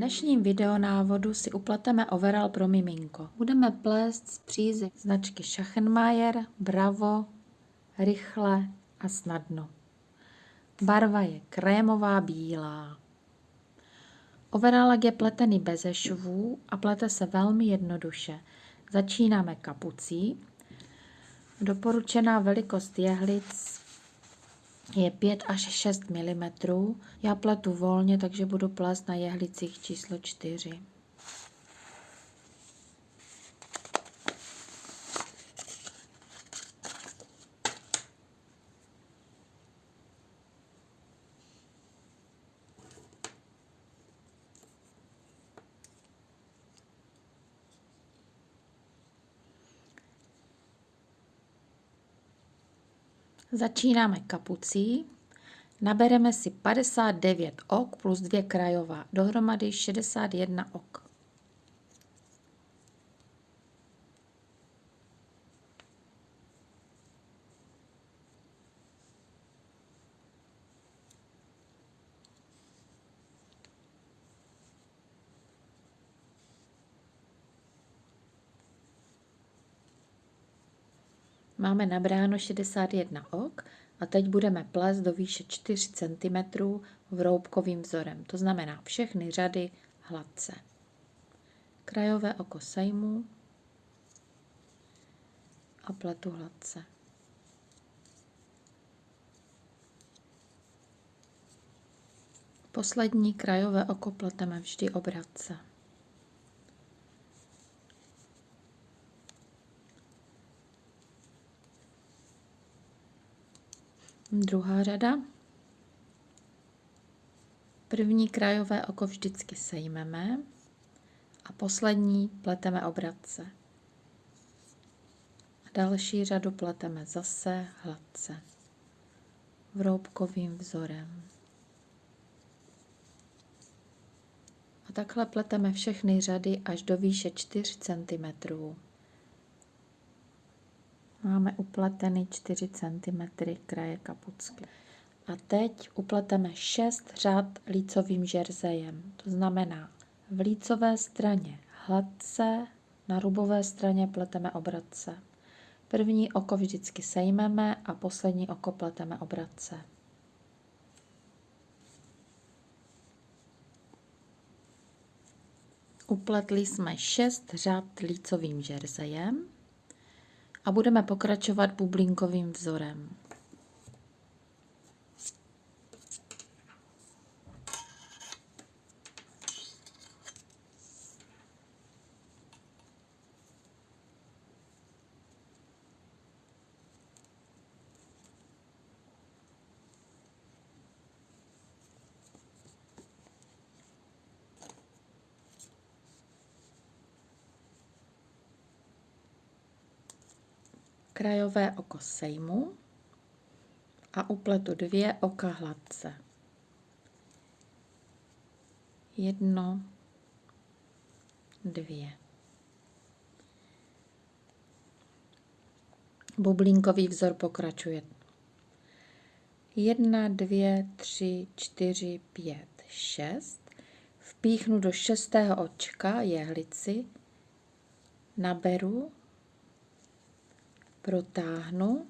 dnešním videonávodu si upleteme overall pro miminko. Budeme plést z přízy značky Schachenmayer, Bravo, Rychle a Snadno. Barva je krémová bílá. Overallak je pletený bez švů a plete se velmi jednoduše. Začínáme kapucí. Doporučená velikost jehlic je 5 až 6 mm. Já pletu volně, takže budu plést na jehlicích číslo 4. Začínáme kapucí. Nabereme si 59 ok plus 2 krajová, dohromady 61 ok. Máme nabráno 61 ok a teď budeme plést do výše 4 cm vroubkovým vzorem, to znamená všechny řady hladce. Krajové oko sejmu a pletu hladce. Poslední krajové oko pleteme vždy obratce. Druhá řada. První krajové oko vždycky sejmeme a poslední pleteme obratce. A další řadu pleteme zase hladce, vroubkovým vzorem. A takhle pleteme všechny řady až do výše 4 cm. Máme upleteny 4 cm kraje kapucky. A teď upleteme 6 řad lícovým žerzejem. To znamená v lícové straně hladce, na rubové straně pleteme obratce. První oko vždycky sejmeme a poslední oko pleteme obratce. Upletli jsme 6 řad lícovým žerzejem a budeme pokračovat bublinkovým vzorem. Krajové oko sejmu a upletu dvě oka hladce. Jedno, dvě. Bublinkový vzor pokračuje. Jedna, dvě, tři, čtyři, pět, šest. Vpíchnu do šestého očka jehlici, naberu protáhnu,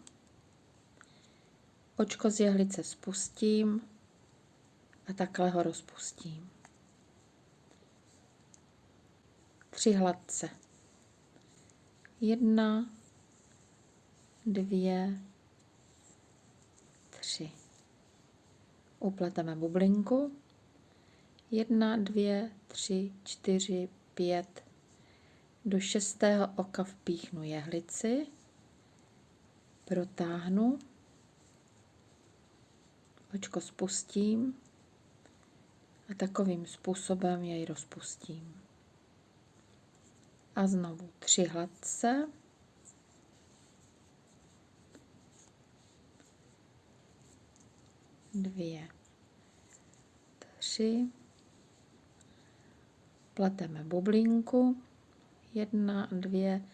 očko z jehlice spustím a takhle ho rozpustím. Tři hladce. Jedna, dvě, tři. Upleteme bublinku. Jedna, dvě, tři, čtyři, pět. Do šestého oka vpíchnu jehlici protáhnu, očko spustím a takovým způsobem jej rozpustím. A znovu tři hladce. Dvě, tři. Pleteme bublinku. Jedna, dvě,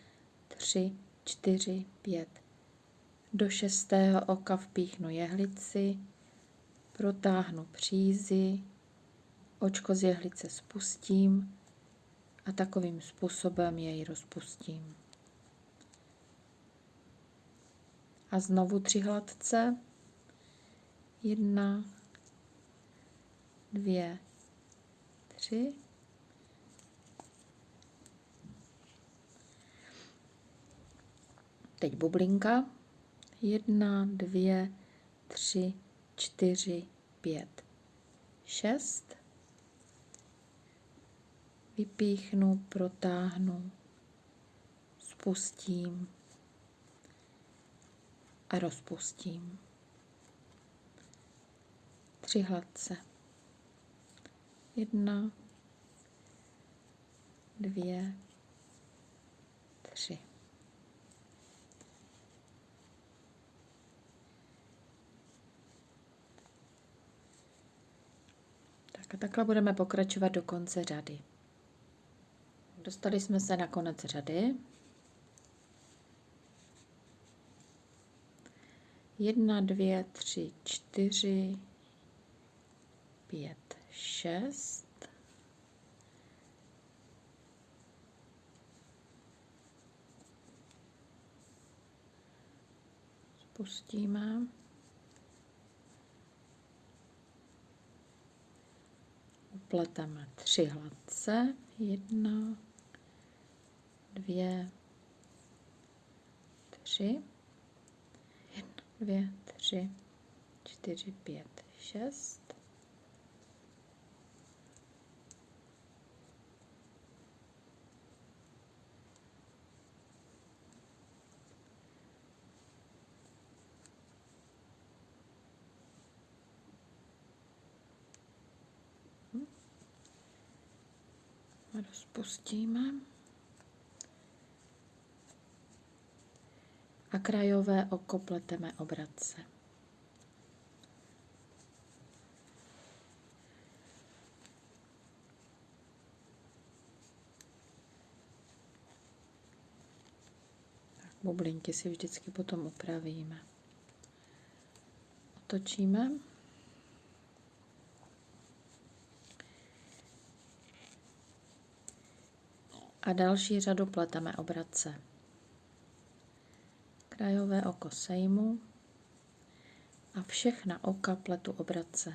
tři, čtyři, pět, do šestého oka vpíchnu jehlici, protáhnu přízy Očko z jehlice spustím a takovým způsobem jej rozpustím. A znovu tři hladce. Jedna, dvě, tři. Teď bublinka. Jedna, dvě, tři, čtyři, pět, šest. Vypíchnu, protáhnu, spustím a rozpustím. Tři hladce. Jedna, dvě, tři. Tak a takhle budeme pokračovat do konce řady. Dostali jsme se na konec řady. Jedna, dvě, tři, čtyři, pět, šest. Spustíme. Upleteme tři hladce. Jedna, dvě, tři. Jedna, dvě, tři, čtyři, pět, šest. Rozpustíme. A krajové oko pleteme obratce. Bublinky si vždycky potom upravíme. Otočíme. A další řadu pleteme obratce. Krajové oko sejmu a všechna oka pletu obratce.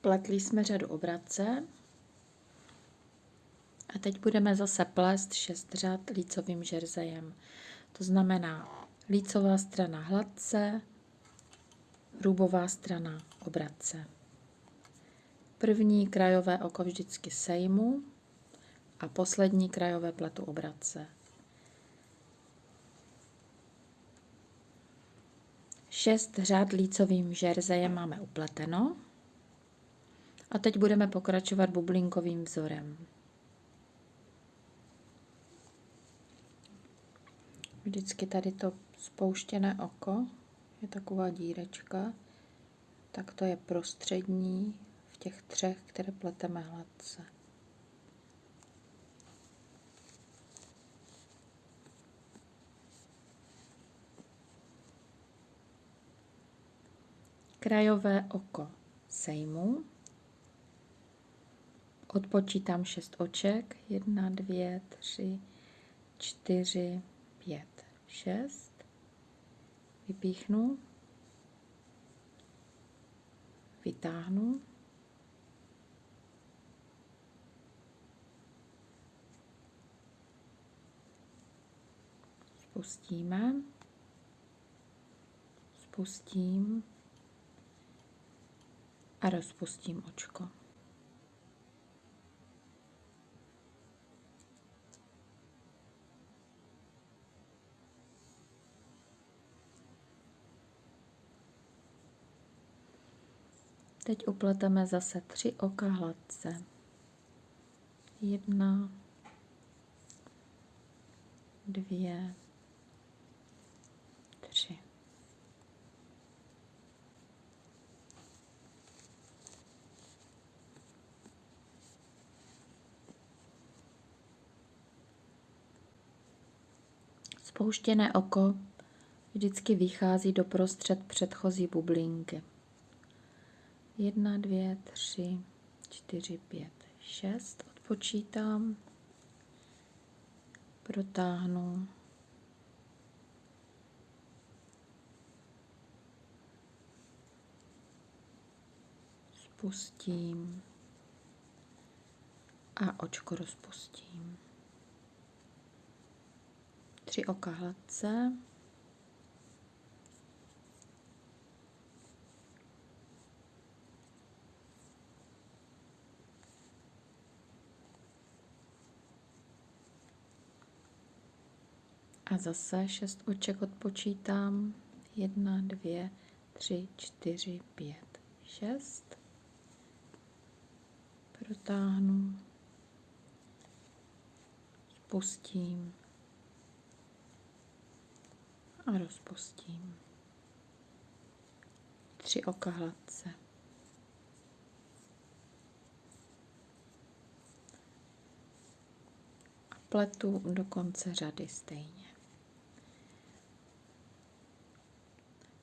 Pletli jsme řadu obratce a teď budeme zase plést šest řad lícovým žerzejem. To znamená lícová strana hladce, hrubová strana obratce. První krajové oko vždycky sejmu a poslední krajové pletu obratce. Šest řad lícovým žerzejem máme upleteno. A teď budeme pokračovat bublinkovým vzorem. Vždycky tady to spouštěné oko je taková dírečka, tak to je prostřední v těch třech, které pleteme hladce. Krajové oko sejmu. Odpočítám šest oček. Jedna, dvě, tři, čtyři, pět šest, vypíchnu, vytáhnu, spustíme, spustím. A rozpustím očko. Teď upleteme zase tři oka hladce. Jedna, dvě, tři. Spouštěné oko vždycky vychází do prostřed předchozí bublinky. Jedna, dvě, tři, čtyři, pět, šest. Odpočítám. Protáhnu. Spustím. A očko rozpustím. Tři oka hladce. A zase šest oček odpočítám. Jedna, dvě, tři, čtyři, pět, šest. Protáhnu. Spustím. A rozpustím. Tři oka hladce. A pletu do konce řady stejně.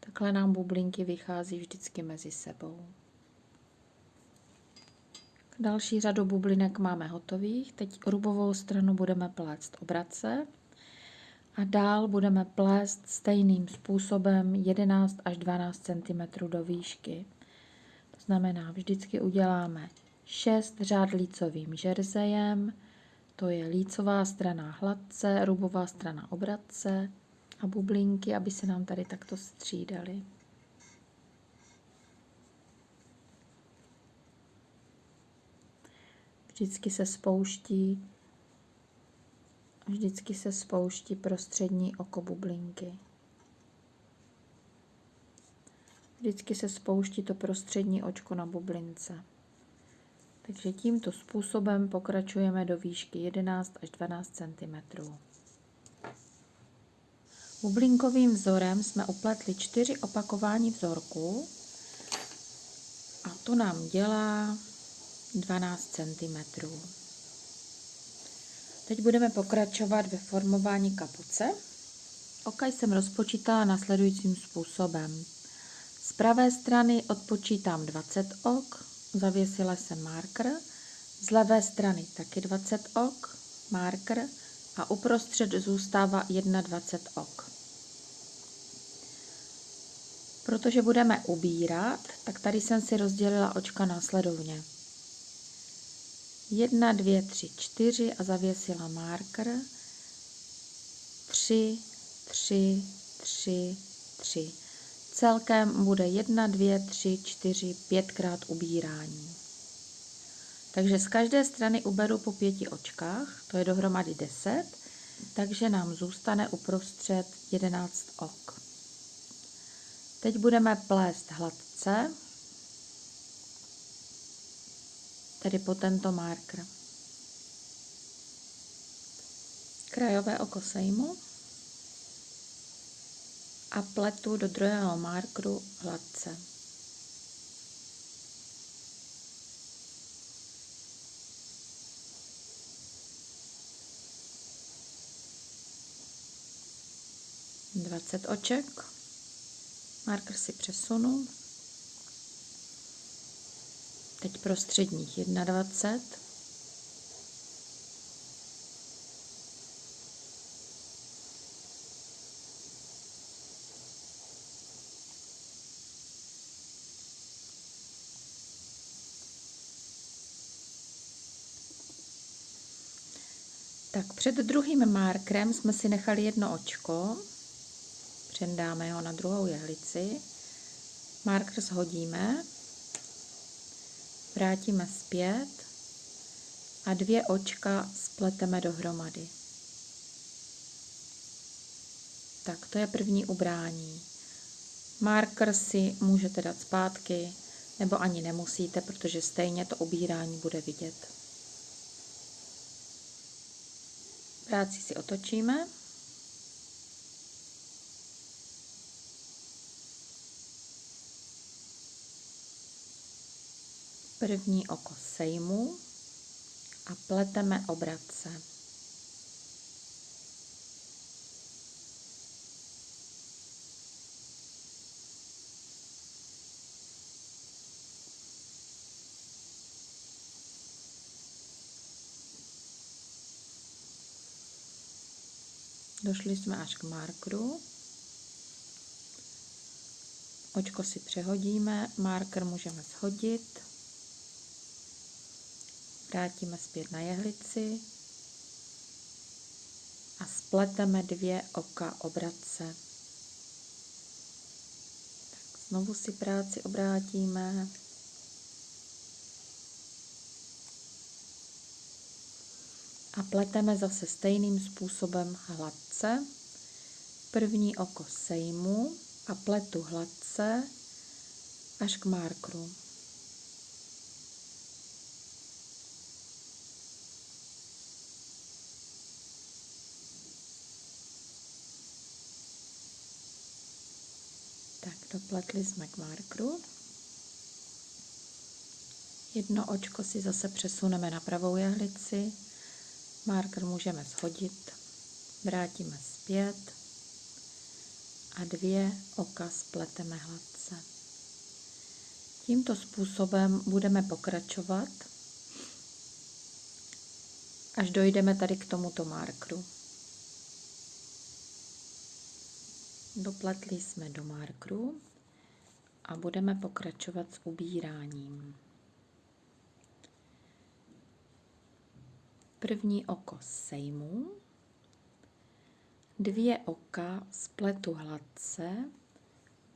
Takhle nám bublinky vychází vždycky mezi sebou. Další řadu bublinek máme hotových. Teď rubovou stranu budeme plést obrace a dál budeme plést stejným způsobem 11 až 12 cm do výšky. To znamená, vždycky uděláme 6 řád lícovým žerzejem, to je lícová strana hladce, rubová strana obratce, a bublinky, aby se nám tady takto střídaly. Vždycky se spouští vždycky se spouští prostřední oko bublinky. Vždycky se spouští to prostřední očko na bublince. Takže tímto způsobem pokračujeme do výšky 11 až 12 cm. Bublinkovým vzorem jsme upletli čtyři opakování vzorku a to nám dělá 12 cm. Teď budeme pokračovat ve formování kapuce. Oka jsem rozpočítala následujícím způsobem. Z pravé strany odpočítám 20 ok, zavěsila jsem marker, z levé strany taky 20 ok, marker a uprostřed zůstává 21 ok. Protože budeme ubírat, tak tady jsem si rozdělila očka následovně. 1, 2, 3, 4 a zavěsila marker. 3, 3, 3, 3. Celkem bude 1, 2, 3, 4, 5 krát ubírání. Takže z každé strany uberu po pěti očkách, to je dohromady 10, takže nám zůstane uprostřed 11 ok. Teď budeme plést hladce, tedy po tento marker. Krajové oko sejmu a pletu do druhého markeru hladce. Dvacet oček. Marker si přesunu. Teď prostředních 21. Tak před druhým markerem jsme si nechali jedno očko, přendáme ho na druhou jehlici, marker shodíme, vrátíme zpět a dvě očka spleteme dohromady. Tak to je první ubrání. Marker si můžete dát zpátky, nebo ani nemusíte, protože stejně to obírání bude vidět. Práci si otočíme. První oko sejmu a pleteme obratce. Došli jsme až k markru. Očko si přehodíme, marker můžeme shodit. Vrátíme zpět na jehlici a spleteme dvě oka obratce. Tak znovu si práci obrátíme. A pleteme zase stejným způsobem hladce. První oko sejmu a pletu hladce až k markru. Dopletli jsme k. Jedno očko si zase přesuneme na pravou jehlici. Marker můžeme shodit. Vrátíme zpět a dvě oka spleteme hladce. Tímto způsobem budeme pokračovat, až dojdeme tady k tomuto markru. Dopletli jsme do markru a budeme pokračovat s ubíráním. První oko sejmu, dvě oka spletu hladce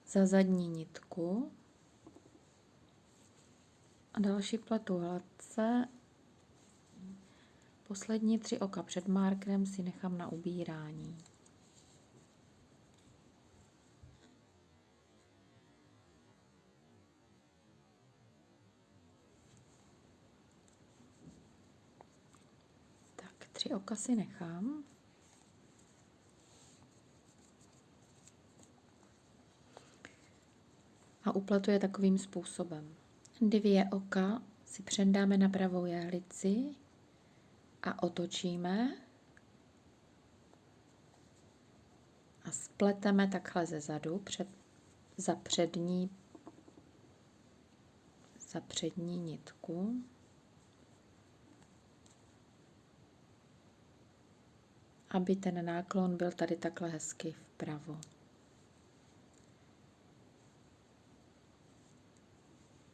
za zadní nitku a další pletu hladce. Poslední tři oka před markerem si nechám na ubírání. Tak, tři oka si nechám. a upletu je takovým způsobem. Dvě oka si předáme na pravou jehlici a otočíme a spleteme takhle ze zadu před, za přední za přední nitku. Aby ten náklon byl tady takhle hezky vpravo.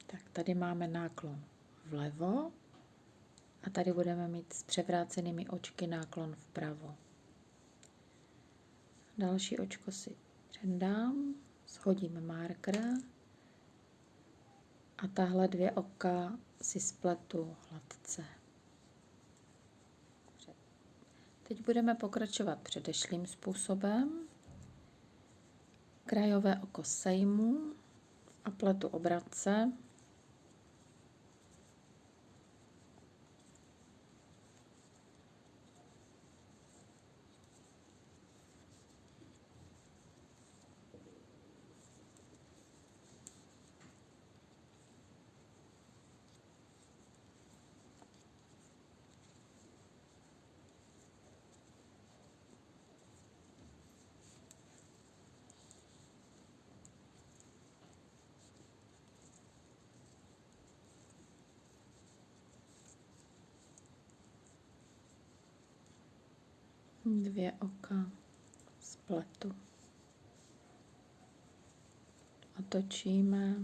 Tak tady máme náklon vlevo a tady budeme mít s převrácenými očky náklon vpravo. Další očko si předám, shodím marker a tahle dvě oka si spletu hladce. Teď budeme pokračovat předešlým způsobem. Krajové oko sejmu a pletu obratce. Dvě oka spletu. Otočíme.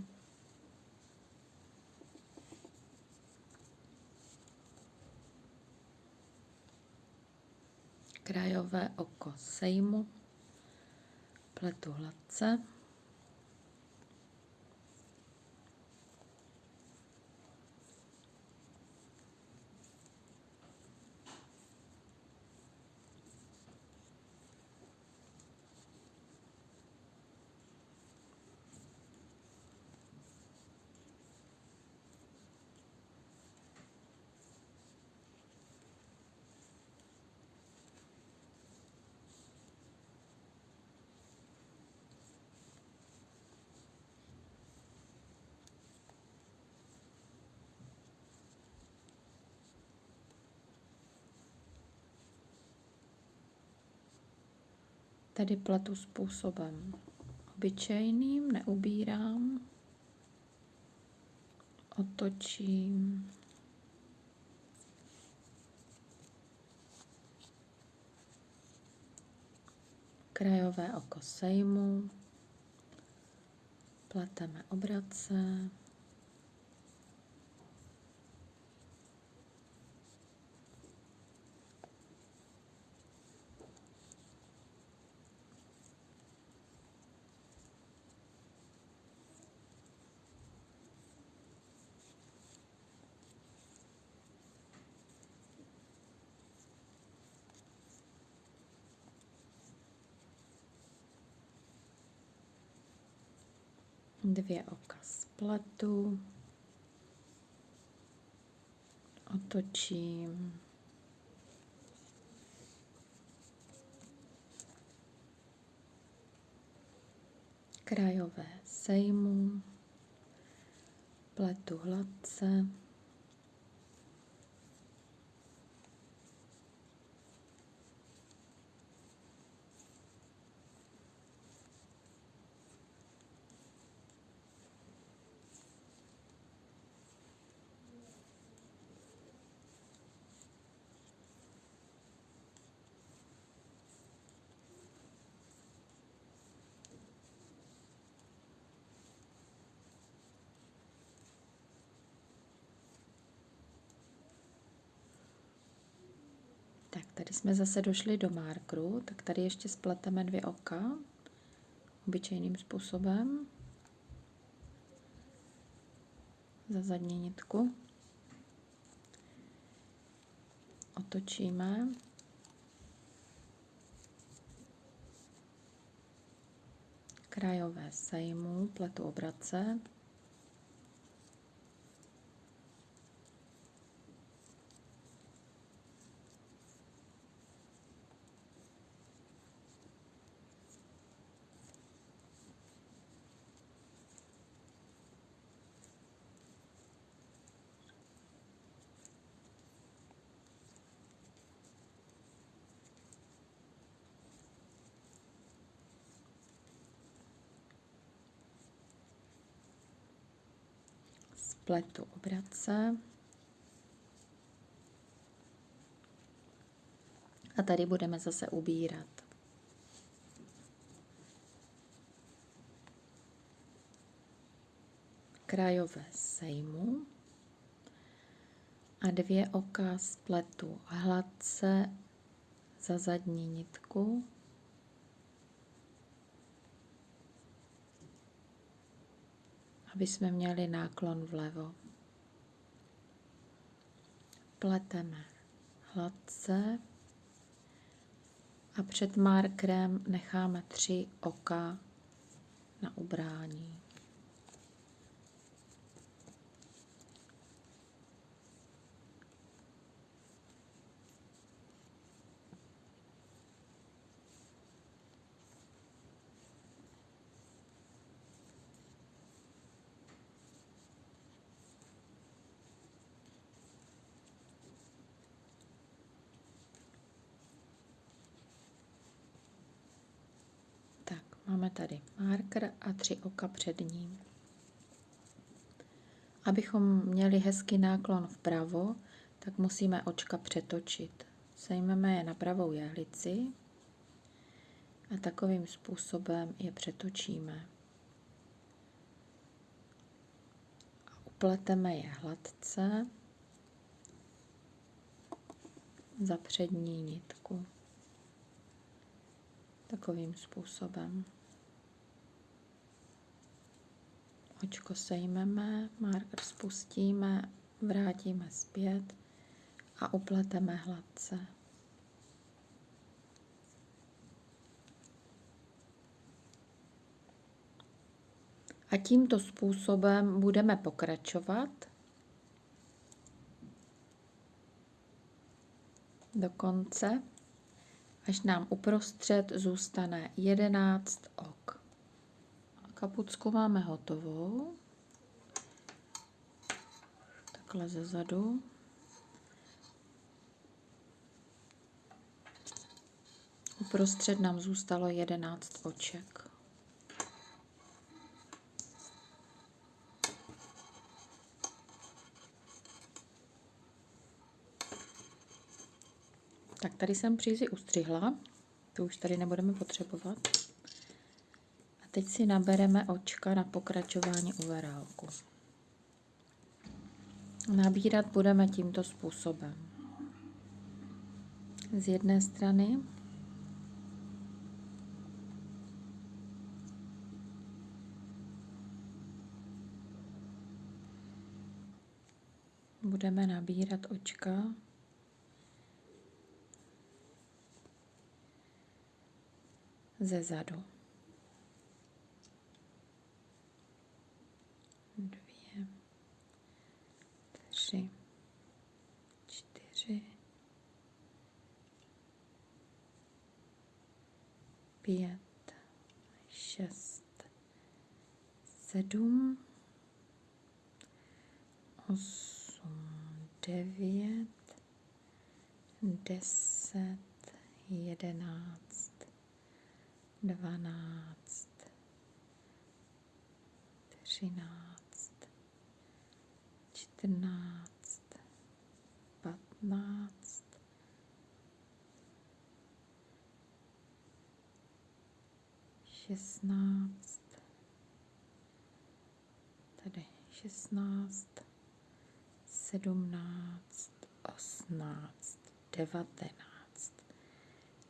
Krajové oko sejmu, pletu hladce. Tedy pletu způsobem. Obyčejným, neubírám, otočím, krajové oko sejmu, pleteme obrace, dvě oka spletu, otočím, krajové sejmu, pletu hladce, Tak tady jsme zase došli do markru, tak tady ještě spleteme dvě oka obyčejným způsobem za zadní nitku. Otočíme. Krajové sejmu, pletu obrace. Pletu obrace. A tady budeme zase ubírat. Krajové sejmu a dvě oka spletu hladce za zadní nitku aby jsme měli náklon vlevo. Pleteme hladce a před markerem necháme tři oka na ubrání. Máme tady marker a tři oka před ním. Abychom měli hezký náklon vpravo, tak musíme očka přetočit. Sejmeme je na pravou jehlici a takovým způsobem je přetočíme. Upleteme je hladce za přední nitku. Takovým způsobem. Očko sejmeme, marker spustíme, vrátíme zpět a upleteme hladce. A tímto způsobem budeme pokračovat do konce, až nám uprostřed zůstane 11 ok. Kapucku máme hotovou. Takhle ze zadu. Uprostřed nám zůstalo 11 oček. Tak tady jsem přízi ustřihla. To už tady nebudeme potřebovat. Teď si nabereme očka na pokračování uverálku. Nabírat budeme tímto způsobem. Z jedné strany budeme nabírat očka ze zadu. Dvě, tři, čtyři, pět, šest, sedm, osm, devět, deset, jedenáct, dvanáct, třináct, čtrnáct, patnáct, šestnáct, tady šestnáct, sedmnáct, osmnáct, devatenáct,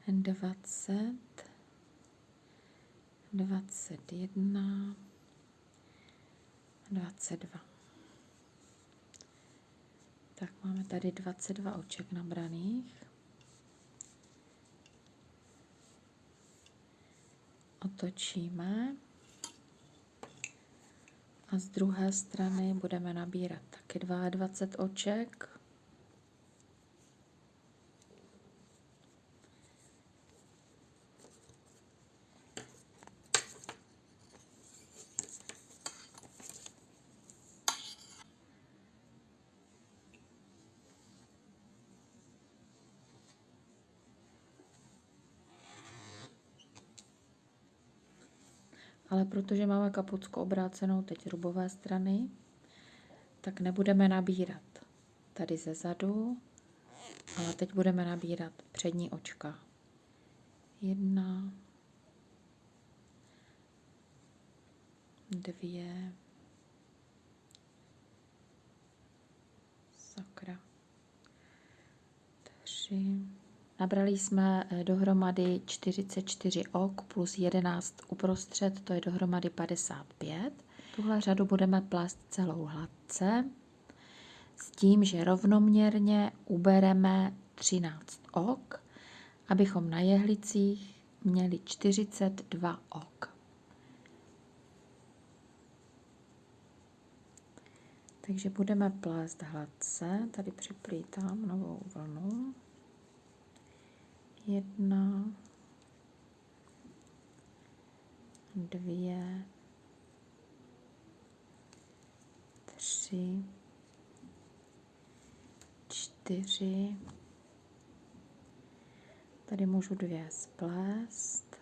dvacet, dvacet jedna, dvacet dva. Tak máme tady 22 oček nabraných. Otočíme a z druhé strany budeme nabírat taky 22 oček. Ale protože máme kapucku obrácenou teď rubové strany, tak nebudeme nabírat tady ze zadu, ale teď budeme nabírat přední očka. Jedna, dvě, sakra, tři, Nabrali jsme eh, dohromady 44 ok plus 11 uprostřed, to je dohromady 55. Tuhle řadu budeme plést celou hladce s tím, že rovnoměrně ubereme 13 ok, abychom na jehlicích měli 42 ok. Takže budeme plést hladce, tady připlítám novou vlnu jedna, dvě, tři, čtyři, tady můžu dvě splést,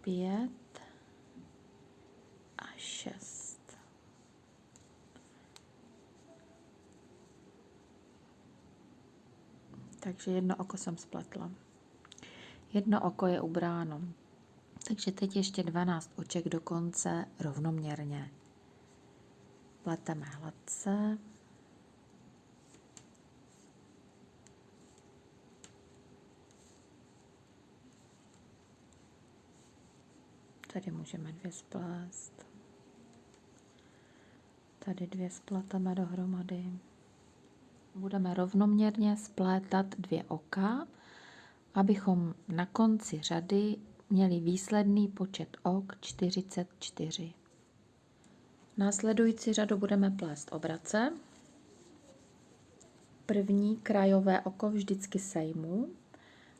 pět. A šest. Takže jedno oko jsem spletla. Jedno oko je ubráno. Takže teď ještě 12 oček do konce rovnoměrně. Pleteme hladce. Tady můžeme dvě splést. Tady dvě spleteme dohromady budeme rovnoměrně splétat dvě oka, abychom na konci řady měli výsledný počet ok 44. Následující řadu budeme plést obrace. První krajové oko vždycky sejmu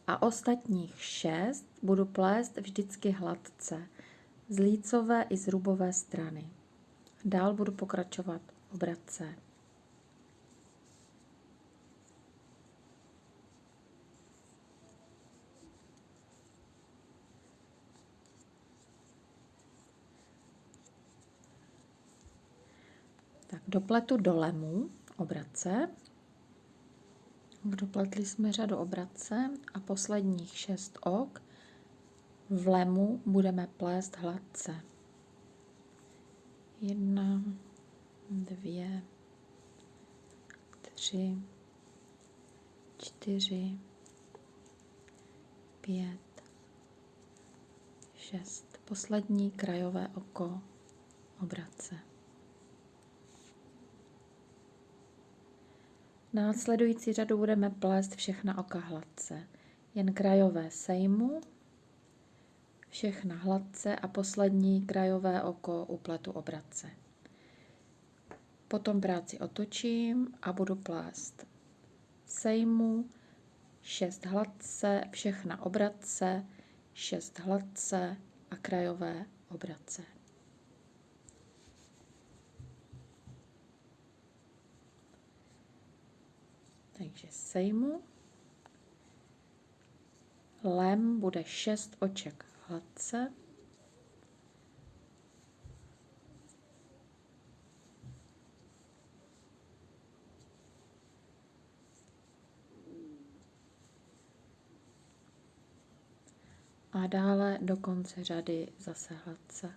a ostatních šest budu plést vždycky hladce z lícové i z rubové strany. Dál budu pokračovat obrace. Tak dopletu do lemu obrace, Dopletli jsme řadu obratce a posledních šest ok v lemu budeme plést hladce. Jedna, dvě, tři, čtyři, pět, šest. Poslední krajové oko obratce. Následující řadu budeme plést všechna oka hladce. Jen krajové sejmu, všechna hladce a poslední krajové oko upletu obratce. Potom práci otočím a budu plést sejmu, šest hladce, všechna obratce, šest hladce a krajové obratce. Takže sejmu. Lem bude šest oček hladce. A dále do konce řady zase hladce.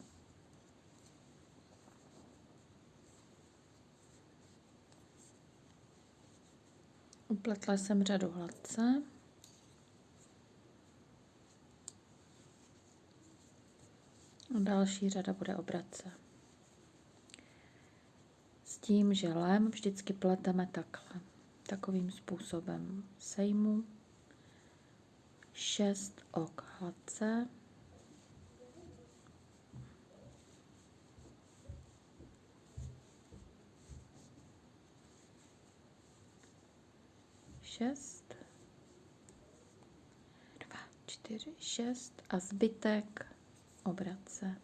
Upletla jsem řadu hladce. A další řada bude obratce. S tím, že lem vždycky pleteme takhle, takovým způsobem. Sejmu šest ok hladce, šest, dva, čtyři, šest a zbytek obratce.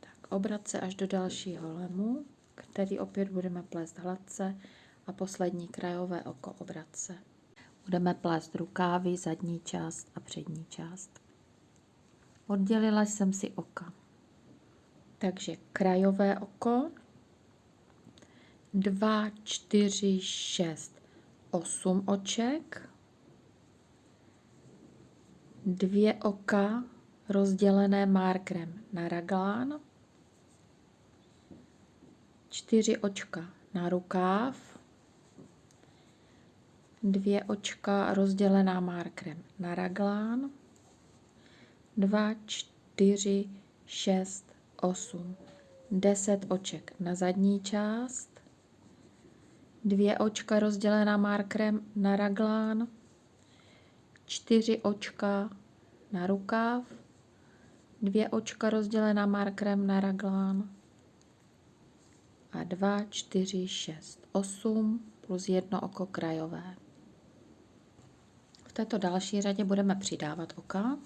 Tak obratce až do dalšího lemu, který opět budeme plést hladce a poslední krajové oko obratce. Budeme plést rukávy, zadní část a přední část. Oddělila jsem si oka. Takže krajové oko, 2, 4, 6, 8 oček, dvě oka rozdělené markerem na raglán, čtyři očka na rukáv, dvě očka rozdělená markerem na raglán, 2, 4, 6, 8, 10 oček na zadní část, dvě očka rozdělená markerem na raglán, čtyři očka na rukáv, dvě očka rozdělená markerem na raglán. A 2, 4, 6, 8 plus jedno oko krajové. V této další řadě budeme přidávat oka.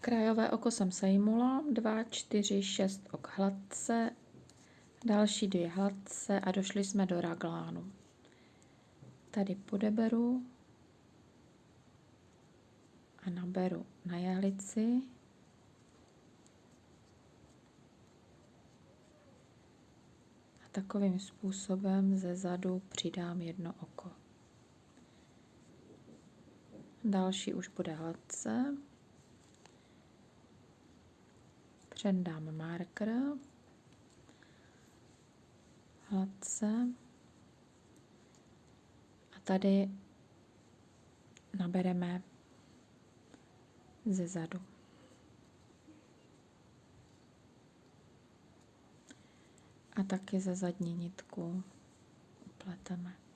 Krajové oko jsem sejmula, 2, 4, 6 ok hladce, další dvě hladce a došli jsme do raglánu. Tady podeberu a naberu na jehlici. A takovým způsobem ze zadu přidám jedno oko. Další už bude hladce. Přendám marker, hladce a tady nabereme ze zadu. A taky ze zadní nitku upleteme.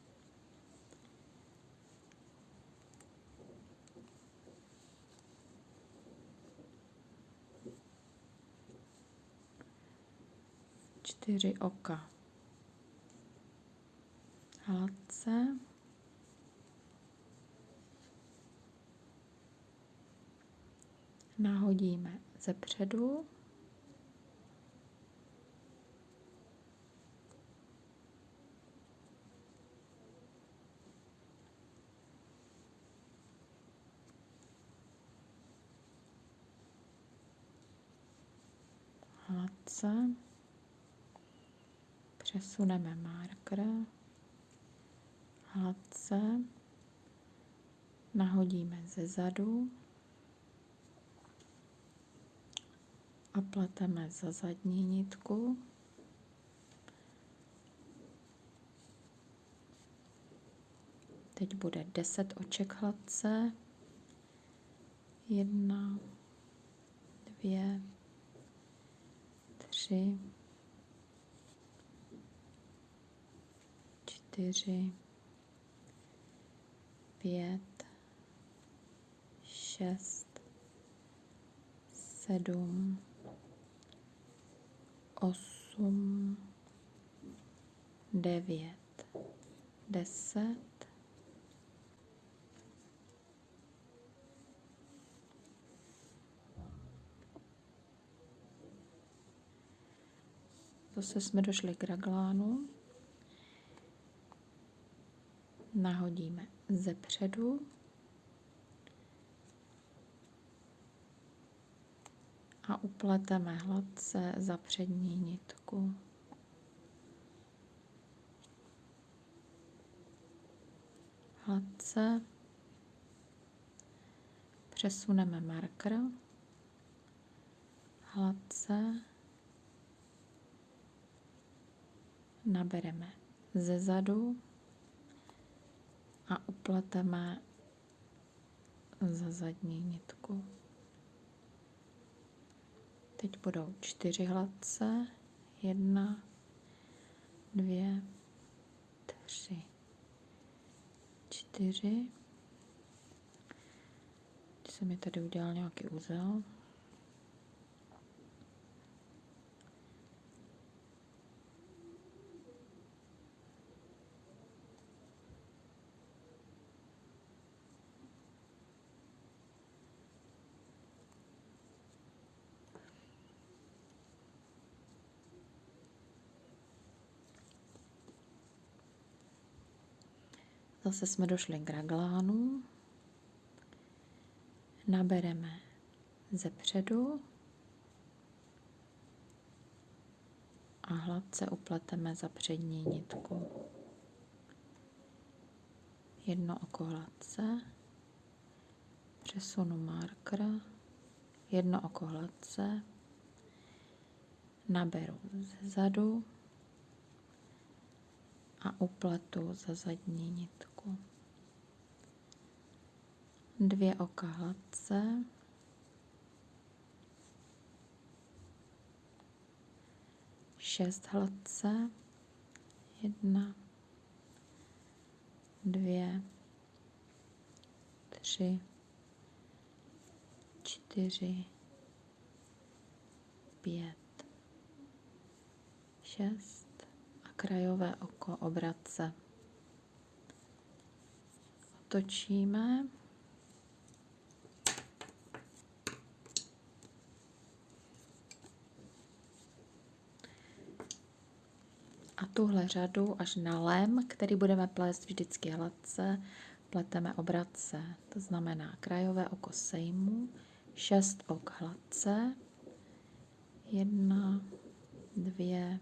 Čtyři oka. Hladce. Nahodíme ze předu. hladce. Přesuneme marker hladce. Nahodíme ze zadu. A pleteme za zadní nitku. Teď bude 10 oček hladce. Jedna, dvě, tři, čtyři, pět, šest, sedm, osm, devět, deset, Zase jsme došli k raglánu. Nahodíme ze předu. A upleteme hladce za přední nitku. Hladce přesuneme marker, hladce nabereme ze zadu a upleteme za zadní nitku. Teď budou čtyři hladce. Jedna, dvě, tři, čtyři. Teď se mi tady udělal nějaký úzel. Zase jsme došli k raglánu. Nabereme ze předu a hladce upleteme za přední nitku. Jedno oko hladce, přesunu marker, jedno oko hladce, naberu ze zadu a upletu za zadní nitku dvě oka hladce, šest hladce, jedna, dvě, tři, čtyři, pět, šest. A krajové oko obratce. Otočíme. Tuhle řadu až na lem, který budeme plést vždycky hladce, pleteme obratce. To znamená krajové oko sejmu, šest ok hladce, jedna, dvě,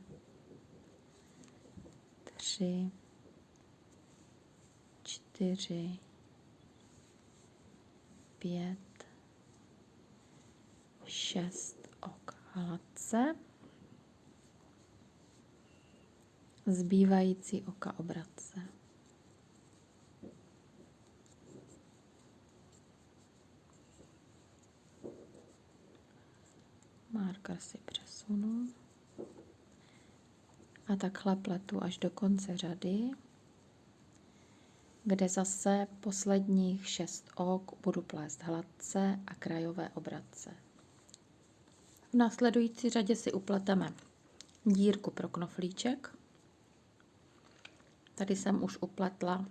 tři, čtyři, pět, šest ok hladce. Zbývající oka obratce. Marker si přesunu. A takhle pletu až do konce řady, kde zase posledních šest ok budu plést hladce a krajové obratce. V následující řadě si upleteme dírku pro knoflíček. Tady jsem už upletla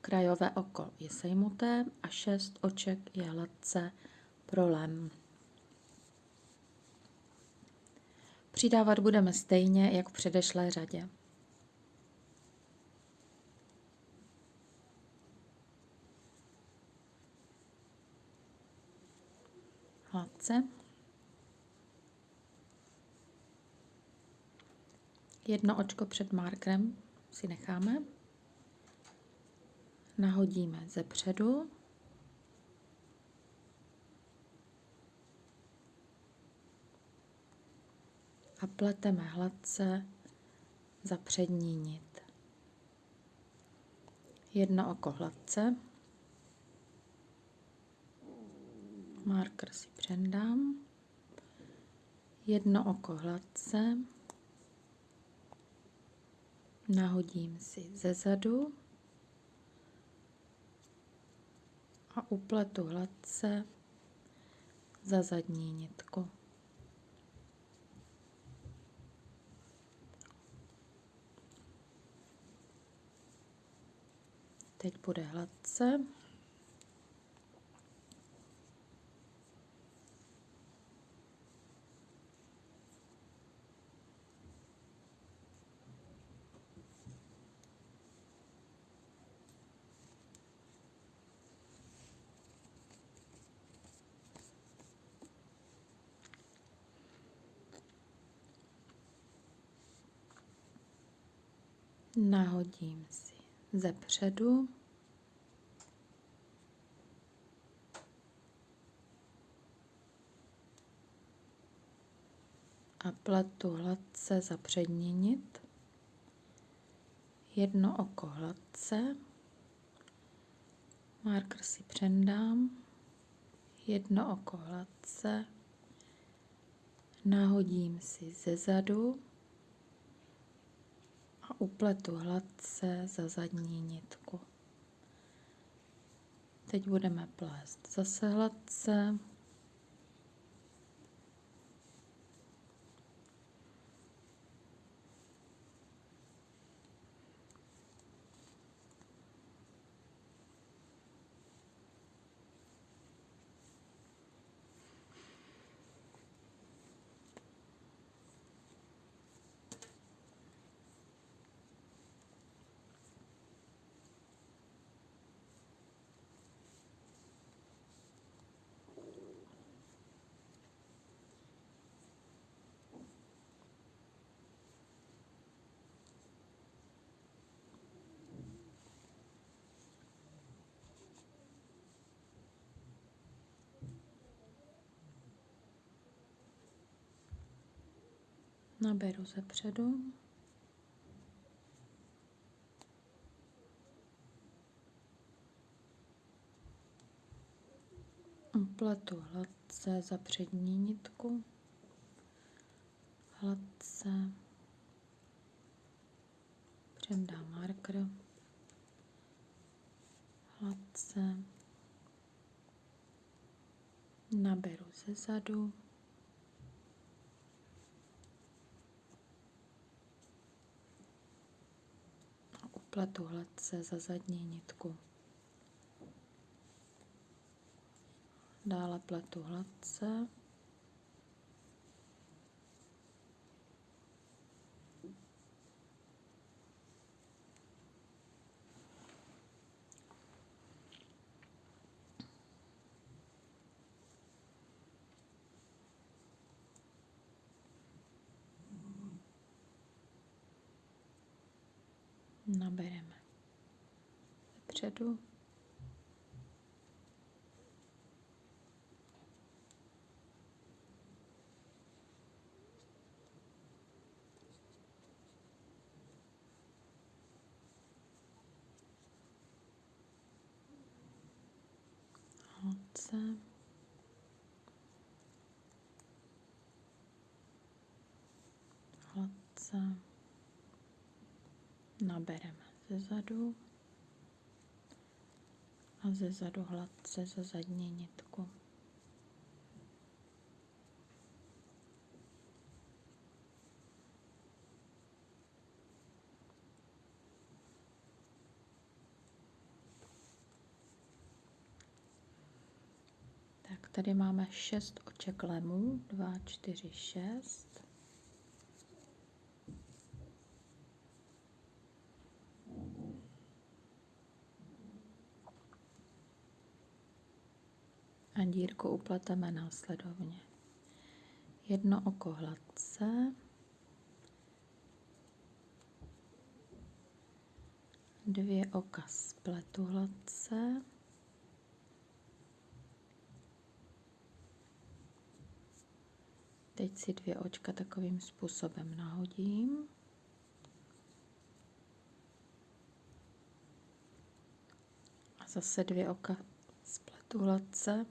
krajové oko je sejmuté a šest oček je hladce prolem. Přidávat budeme stejně, jak v předešlé řadě. Hladce. Jedno očko před markerem si necháme. Nahodíme ze předu. A pleteme hladce za přední nit. Jedno oko hladce. Marker si přendám. Jedno oko hladce. Nahodím si ze zadu a upletu hladce za zadní nitku. Teď bude hladce. Nahodím si ze předu. A pletu hladce za přední nit. Jedno oko hladce. Marker si přendám. Jedno oko hladce. Nahodím si ze zadu upletu hladce za zadní nitku. Teď budeme plést zase hladce. Naberu ze předu. Pletu hladce za přední nitku. Hladce. Přendám marker. Hladce. Naberu ze zadu. Pletu hladce za zadní nitku. Dále pletu hladce. Nabereme předu. Hladce. Hladce nabereme ze zadu a ze zadu hladce za zadní nitku. Tak tady máme 6 oček lemů, 2, 4, 6. dírku upleteme následovně. Jedno oko hladce, Dvě oka spletu hladce. Teď si dvě očka takovým způsobem nahodím. A zase dvě oka spletu hladce.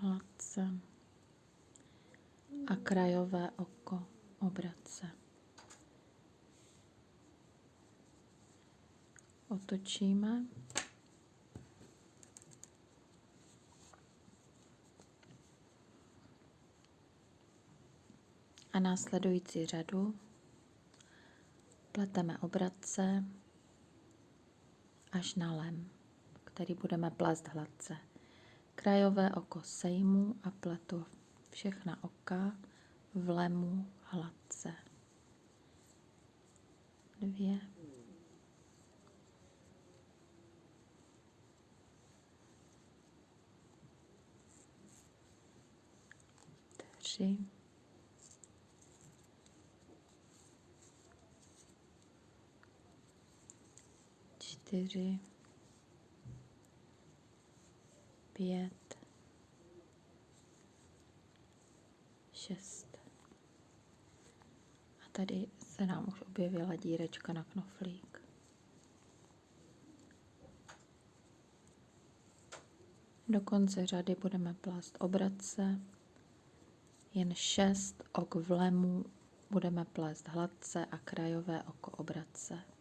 Hladce. A krajové oko obrace. Otočíme. A následující řadu pleteme obratce až na lem, který budeme plést hladce. Krajové oko sejmu a pletu všechna oka v lemu hladce. Dvě. Tři. čtyři, pět, šest. A tady se nám už objevila dírečka na knoflík. Do konce řady budeme plést obratce, jen šest ok vlemu budeme plést hladce a krajové oko obratce.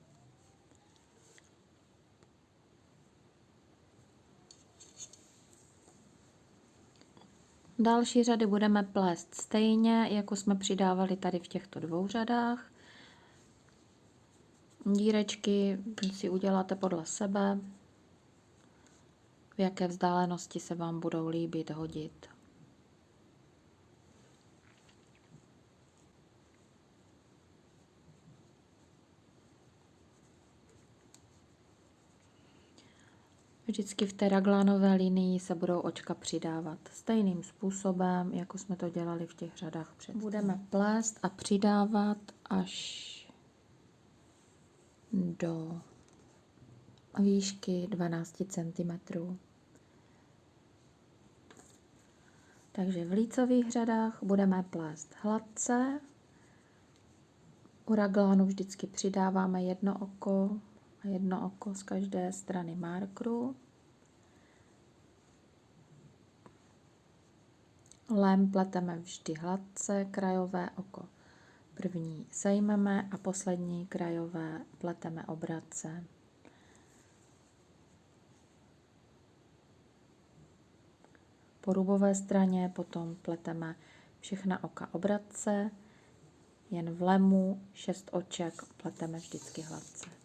Další řady budeme plést stejně, jako jsme přidávali tady v těchto dvou řadách. Dírečky si uděláte podle sebe, v jaké vzdálenosti se vám budou líbit hodit. Vždycky v té raglánové linii se budou očka přidávat stejným způsobem, jako jsme to dělali v těch řadách před. Budeme plést a přidávat až do výšky 12 cm. Takže v lícových řadách budeme plést hladce. U raglánu vždycky přidáváme jedno oko a jedno oko z každé strany markru. Lem pleteme vždy hladce, krajové oko první sejmeme a poslední krajové pleteme obratce. Po rubové straně potom pleteme všechna oka obratce, jen v lemu šest oček pleteme vždycky hladce.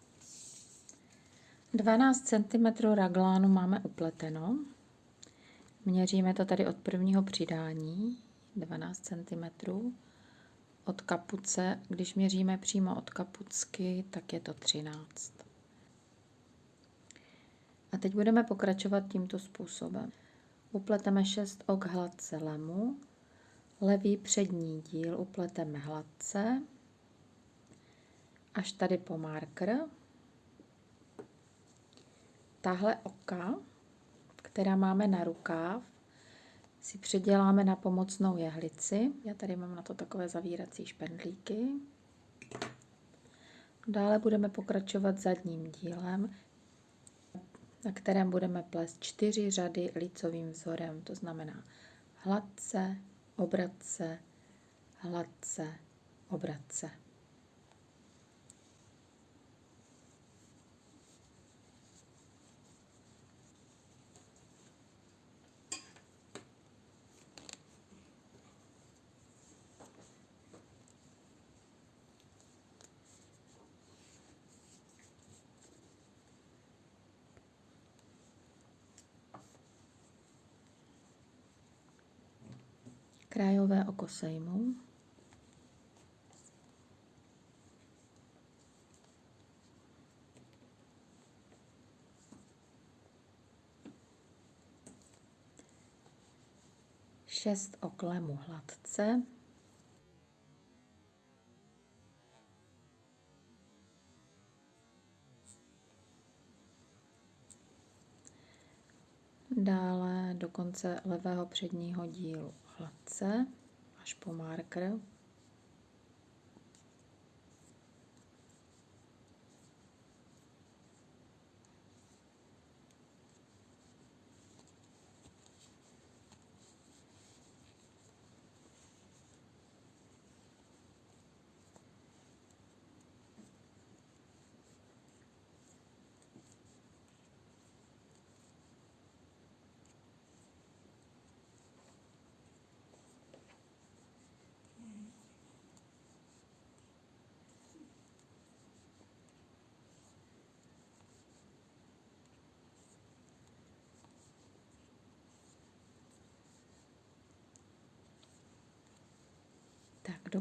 12 cm raglánu máme upleteno. Měříme to tady od prvního přidání, 12 cm. Od kapuce, když měříme přímo od kapucky, tak je to 13. A teď budeme pokračovat tímto způsobem. Upleteme 6 ok hladce lemu, levý přední díl upleteme hladce, až tady po marker. Tahle oka která máme na rukáv, si předěláme na pomocnou jehlici. Já tady mám na to takové zavírací špendlíky. Dále budeme pokračovat zadním dílem, na kterém budeme plést čtyři řady lícovým vzorem, to znamená hladce, obratce, hladce, obratce. Krajové oko sejmu. 6 oklemů hladce. Dále do konce levého předního dílu hladce až po marker.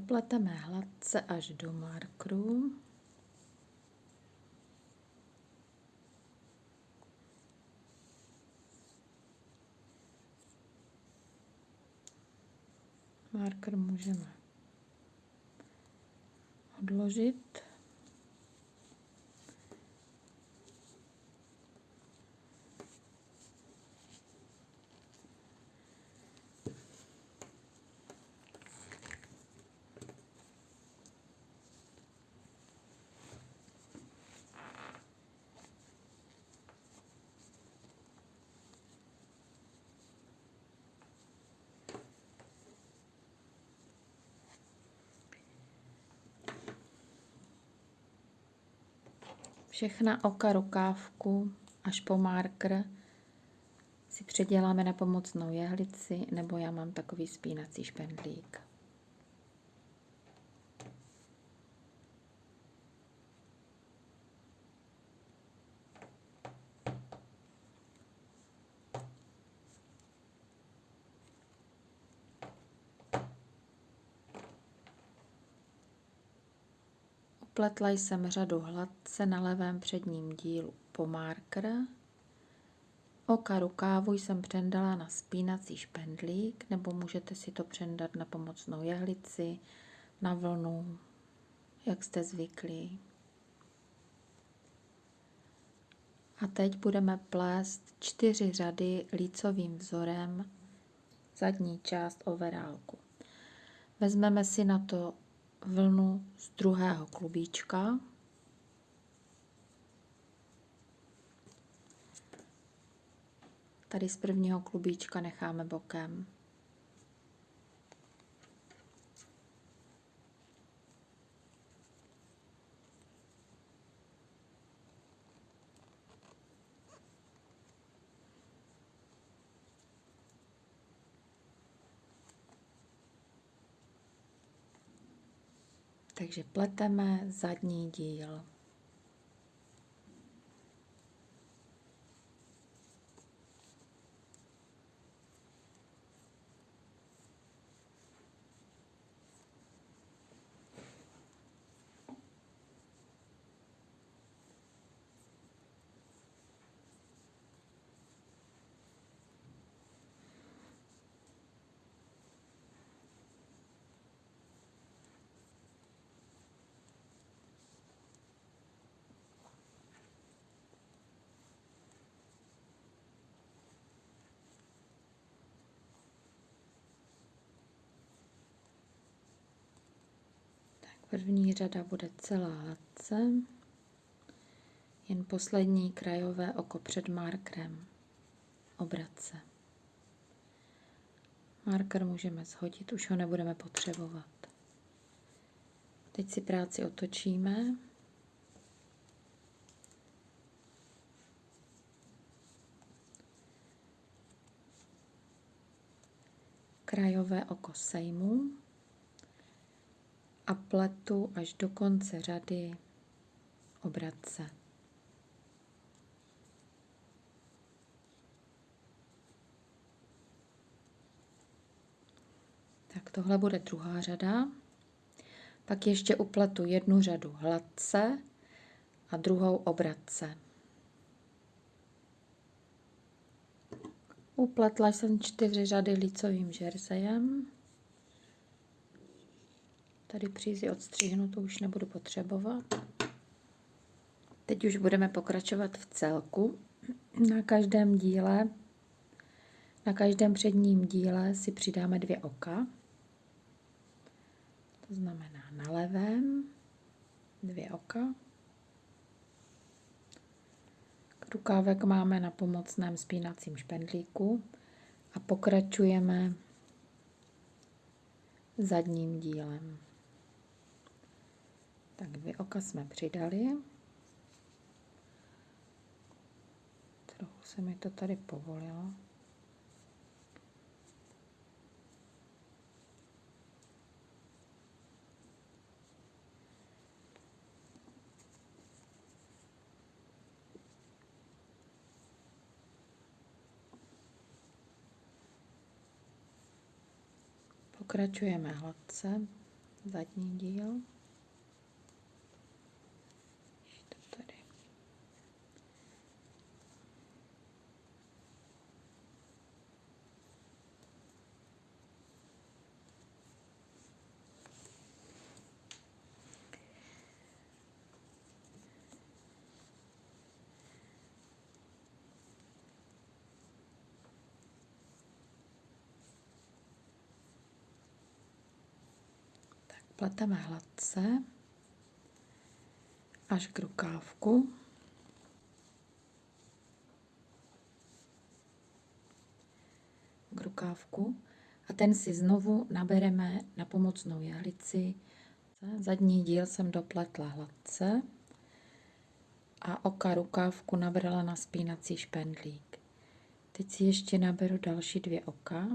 Dopleteme hladce až do markru. Marker můžeme odložit. Všechna oka rukávku až po marker si předěláme na pomocnou jehlici, nebo já mám takový spínací špendlík. Upletla jsem řadu hladce na levém předním dílu po marker. Oka rukávu jsem přendala na spínací špendlík, nebo můžete si to přendat na pomocnou jehlici, na vlnu, jak jste zvyklí. A teď budeme plést čtyři řady lícovým vzorem zadní část overálku. Vezmeme si na to vlnu z druhého klubíčka. Tady z prvního klubíčka necháme bokem. Takže pleteme zadní díl. První řada bude celá hladce, jen poslední krajové oko před markerem obratce. Marker můžeme shodit, už ho nebudeme potřebovat. Teď si práci otočíme. Krajové oko sejmu a pletu až do konce řady obratce. Tak tohle bude druhá řada. Pak ještě upletu jednu řadu hladce a druhou obratce. Upletla jsem čtyři řady lícovým žerzejem. Tady přízy odstříhnu, to už nebudu potřebovat. Teď už budeme pokračovat v celku. Na každém díle, na každém předním díle si přidáme dvě oka. To znamená na levém dvě oka. Rukávek máme na pomocném spínacím špendlíku a pokračujeme zadním dílem. Tak dvě oka jsme přidali. Trochu se mi to tady povolilo. Pokračujeme hladce, zadní díl. Pleteme hladce až k rukávku. K rukávku a ten si znovu nabereme na pomocnou jehlici. Zadní díl jsem dopletla hladce a oka rukávku nabrala na spínací špendlík. Teď si ještě naberu další dvě oka.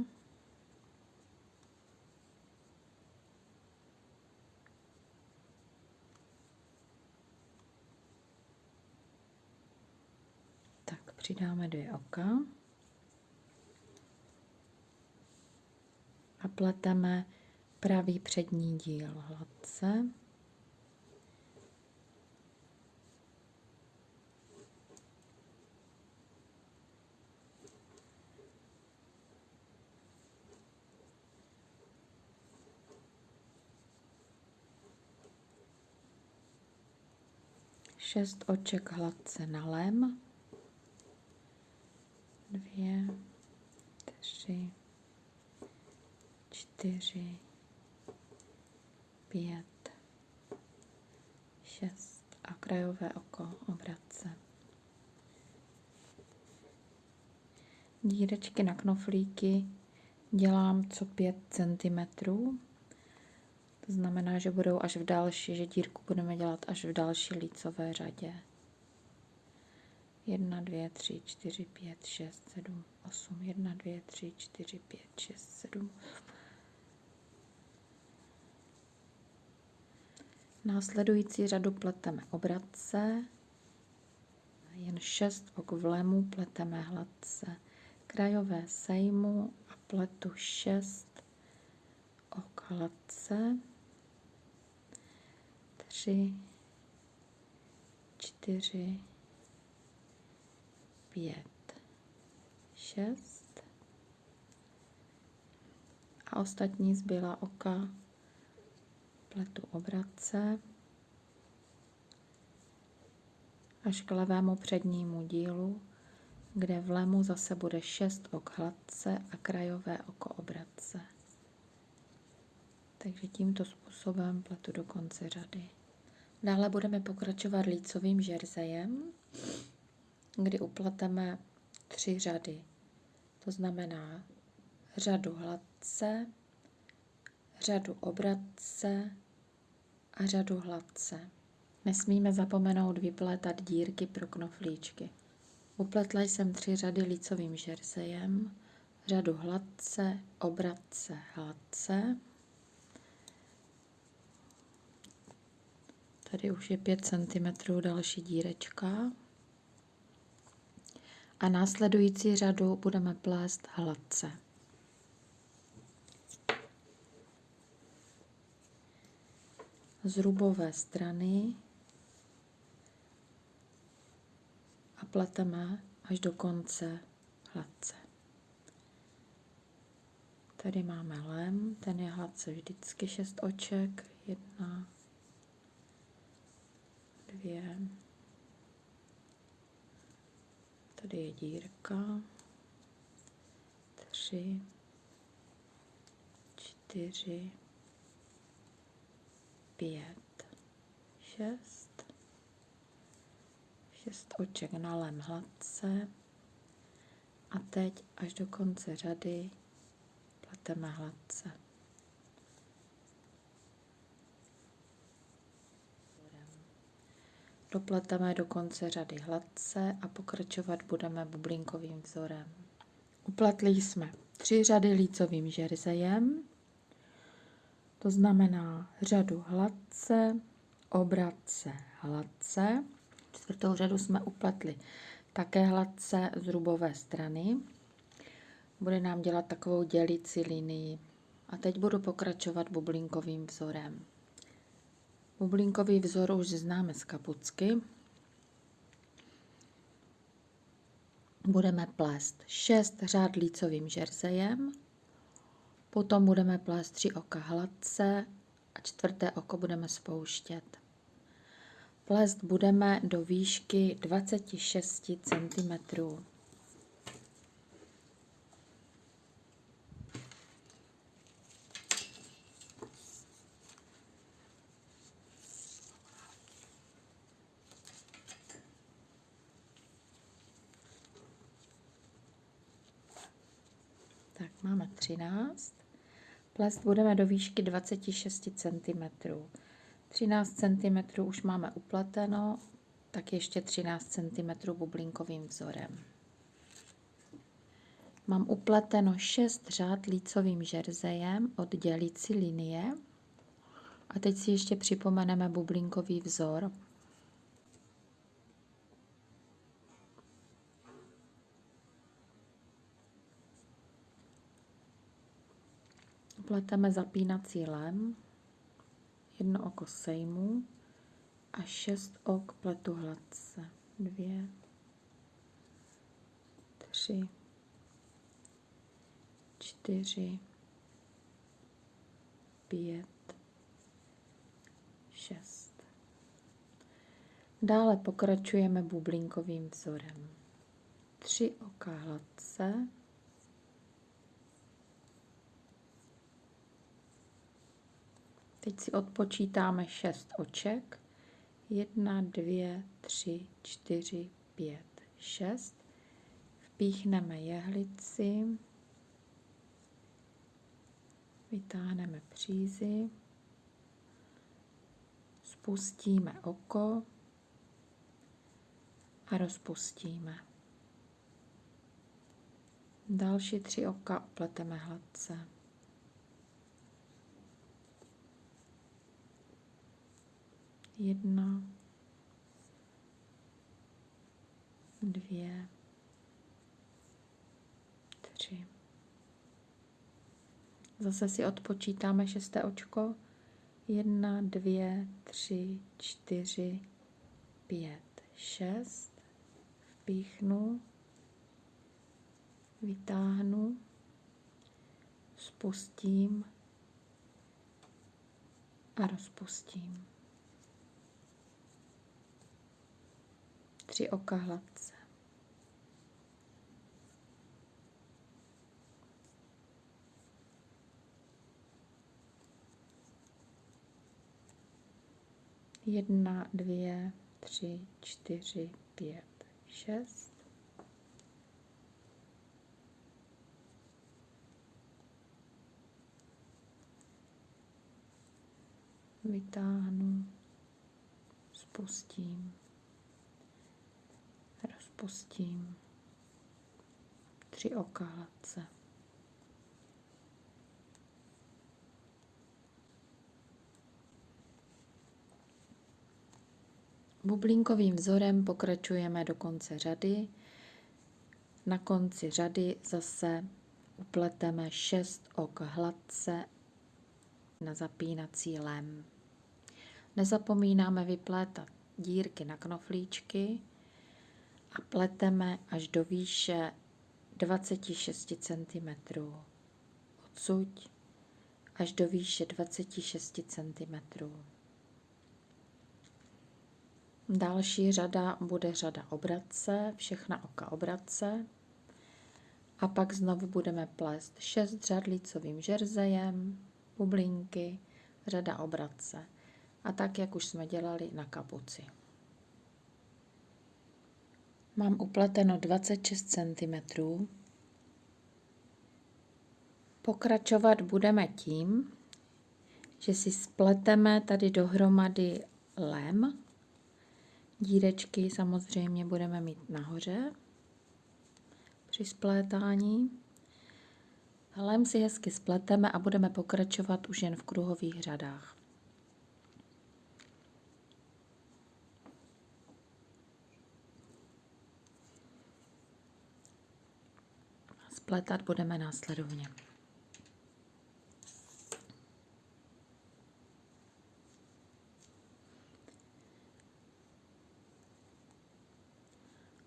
Přidáme dvě oka a pleteme pravý přední díl hladce. Šest oček hladce na lem dvě, tři, čtyři, pět, šest a krajové oko obratce. Dírečky na knoflíky dělám co 5 cm. To znamená, že budou až v další, že dírku budeme dělat až v další lícové řadě. 1, 2, 3, 4, 5, 6, 7, 8, 1, 2, 3, 4, 5, 6, 7. Následující řadu pleteme obratce, jen 6 ok vlemu pleteme hladce, krajové sejmu a pletu 6 ok hladce, 3, 4, pět, šest a ostatní zbyla oka pletu obratce až k levému přednímu dílu, kde v lemu zase bude šest ok hladce a krajové oko obratce. Takže tímto způsobem pletu do konce řady. Dále budeme pokračovat lícovým žerzejem kdy upleteme tři řady. To znamená řadu hladce, řadu obratce a řadu hladce. Nesmíme zapomenout vyplétat dírky pro knoflíčky. Upletla jsem tři řady lícovým žerzejem, řadu hladce, obratce, hladce. Tady už je 5 cm další dírečka a následující řadu budeme plést hladce. Z strany a pleteme až do konce hladce. Tady máme lem, ten je hladce vždycky šest oček. Jedna, dvě, tady je dírka, tři, čtyři, pět, šest, šest oček na lem hladce a teď až do konce řady pleteme hladce. Dopleteme do konce řady hladce a pokračovat budeme bublinkovým vzorem. Upletli jsme tři řady lícovým žerzejem, to znamená řadu hladce, obratce, hladce. Čtvrtou řadu jsme upletli také hladce z rubové strany. Bude nám dělat takovou dělící linii. A teď budu pokračovat bublinkovým vzorem. Bublinkový vzor už známe z kapucky. Budeme plést 6 řád lícovým žerzejem, potom budeme plést 3 oka hladce a čtvrté oko budeme spouštět. Plést budeme do výšky 26 cm. Tak máme 13. Plést budeme do výšky 26 cm. 13 cm už máme upleteno, tak ještě 13 cm bublinkovým vzorem. Mám upleteno 6 řád lícovým žerzejem od dělící linie. A teď si ještě připomeneme bublinkový vzor. Pleteme zapínací lem, jedno oko sejmu a šest ok pletu hladce. Dvě, tři, čtyři, pět, šest. Dále pokračujeme bublinkovým vzorem. Tři oka hladce, Teď si odpočítáme šest oček. Jedna, dvě, tři, čtyři, pět, šest. Vpíchneme jehlici. Vytáhneme přízy. Spustíme oko a rozpustíme. Další tři oka opleteme hladce. Jedna, dvě, tři. Zase si odpočítáme šesté očko. Jedna, dvě, tři, čtyři, pět, šest. Vpíchnu, vytáhnu, spustím a rozpustím. Tři oka hladce. Jedna, dvě, tři, čtyři, pět, šest. Vytáhnu, spustím rozpustím tři oka hladce. Bublinkovým vzorem pokračujeme do konce řady. Na konci řady zase upleteme 6 ok hladce na zapínací lem. Nezapomínáme vyplétat dírky na knoflíčky, a pleteme až do výše 26 cm od odsud až do výše 26 cm. Další řada bude řada obratce, všechna oka obratce. A pak znovu budeme plést 6 řad lícovým žerzejem, bublinky, řada obratce. A tak, jak už jsme dělali na kapuci. Mám upleteno 26 cm. Pokračovat budeme tím, že si spleteme tady dohromady lem. Dírečky samozřejmě budeme mít nahoře při splétání. Lem si hezky spleteme a budeme pokračovat už jen v kruhových řadách. Spletat budeme následovně.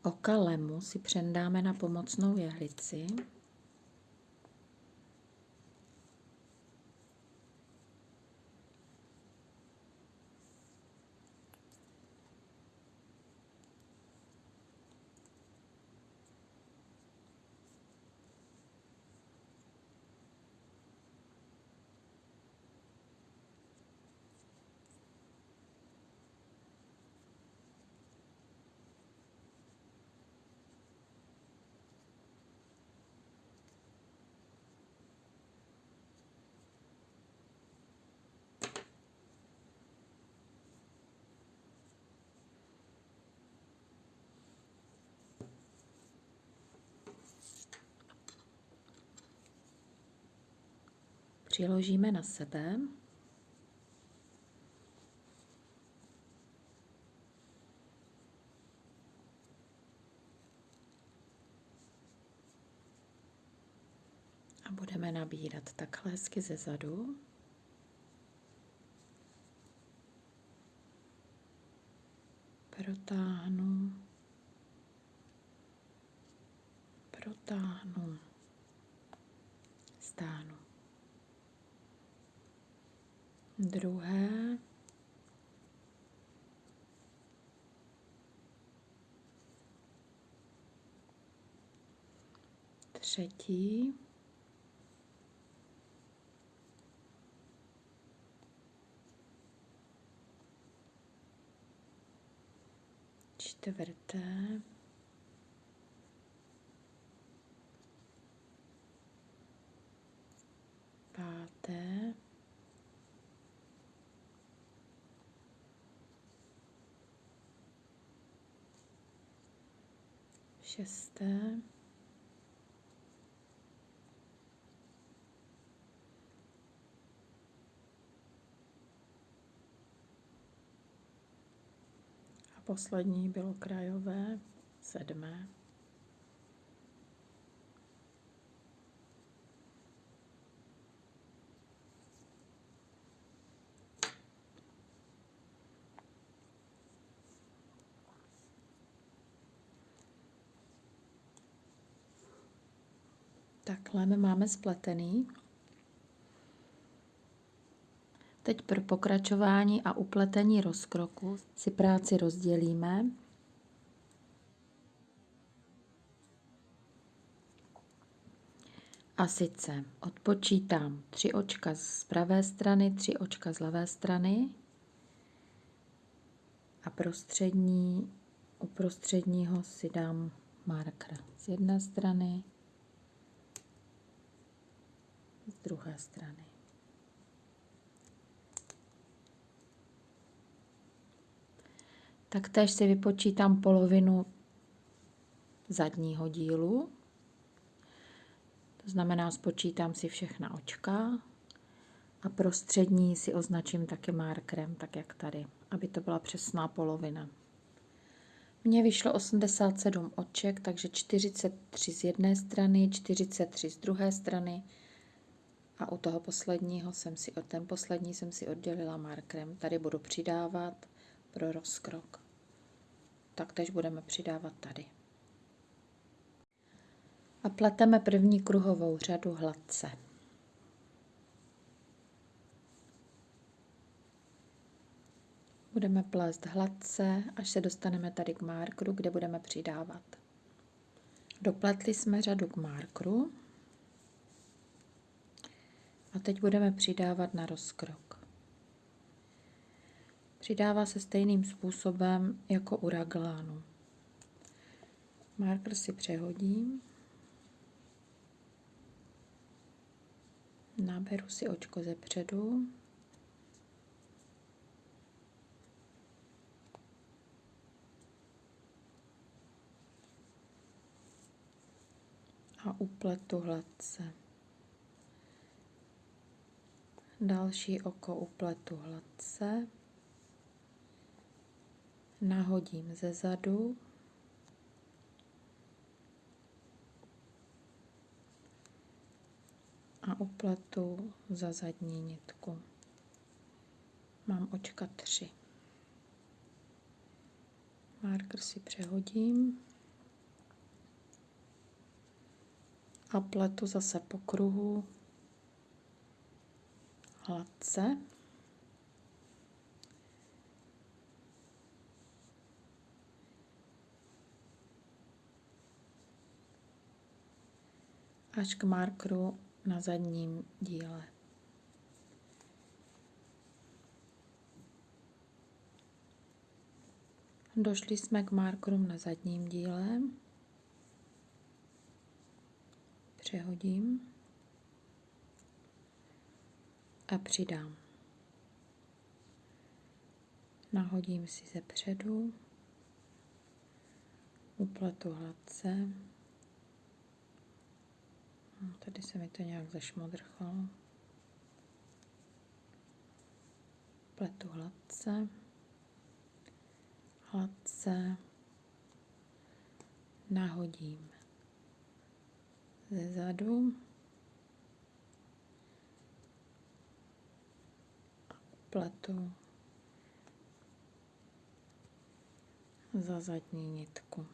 Oka lemu si přendáme na pomocnou jehlici. Přiložíme na sebe. A budeme nabírat takhle hezky ze zadu. Protáhnu. Protáhnu. Stáhnu. Druhé. Třetí. čtvrté, páté, šesté, a poslední bylo krajové, sedmé. Takhle máme spletený. Teď pro pokračování a upletení rozkroku si práci rozdělíme. A sice odpočítám tři očka z pravé strany, tři očka z levé strany a prostřední, u prostředního si dám marker z jedné strany z druhé strany. Taktéž si vypočítám polovinu zadního dílu. To znamená, spočítám si všechna očka a prostřední si označím taky markerem, tak jak tady, aby to byla přesná polovina. Mně vyšlo 87 oček, takže 43 z jedné strany, 43 z druhé strany, a u toho posledního jsem si, ten poslední jsem si oddělila markrem. Tady budu přidávat pro rozkrok. Taktež budeme přidávat tady. A pleteme první kruhovou řadu hladce. Budeme plést hladce, až se dostaneme tady k markru, kde budeme přidávat. Dopletli jsme řadu k markru a teď budeme přidávat na rozkrok. Přidává se stejným způsobem jako u raglánu. Marker si přehodím. Naberu si očko ze předu. A upletu hladce. Další oko upletu hladce. Nahodím ze zadu. a upletu za zadní nitku. Mám očka tři. Marker si přehodím a pletu zase po kruhu hladce. až k markru na zadním díle. Došli jsme k markerům na zadním díle. Přehodím a přidám. Nahodím si ze předu, upletu hladce. No, tady se mi to nějak zašmodrchalo. Pletu hladce, hladce, nahodím ze zadu pletu za zadní nitku.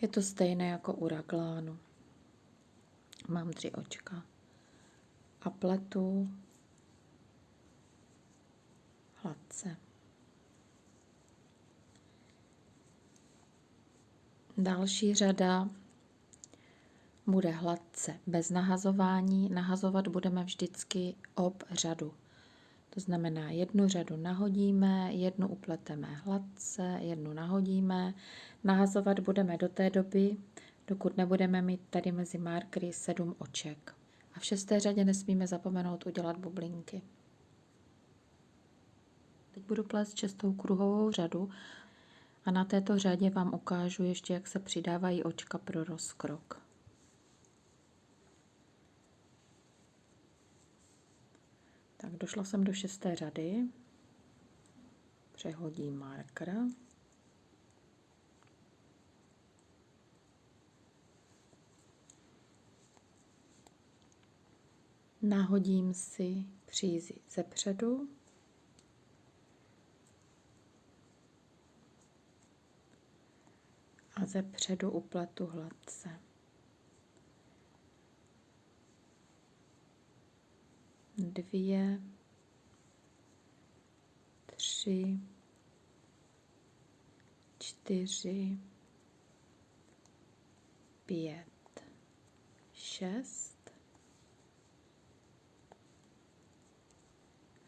Je to stejné jako u raglánu. Mám tři očka a pletu hladce. Další řada bude hladce bez nahazování. Nahazovat budeme vždycky ob řadu. To znamená, jednu řadu nahodíme, jednu upleteme hladce, jednu nahodíme. Nahazovat budeme do té doby, dokud nebudeme mít tady mezi markery sedm oček. A v šesté řadě nesmíme zapomenout udělat bublinky. Teď budu plést šestou kruhovou řadu a na této řadě vám ukážu ještě, jak se přidávají očka pro rozkrok. Tak došla jsem do šesté řady, přehodím marker. Nahodím si přízi ze předu. A ze předu upletu hladce. Dvě, tři, čtyři, pět, šest.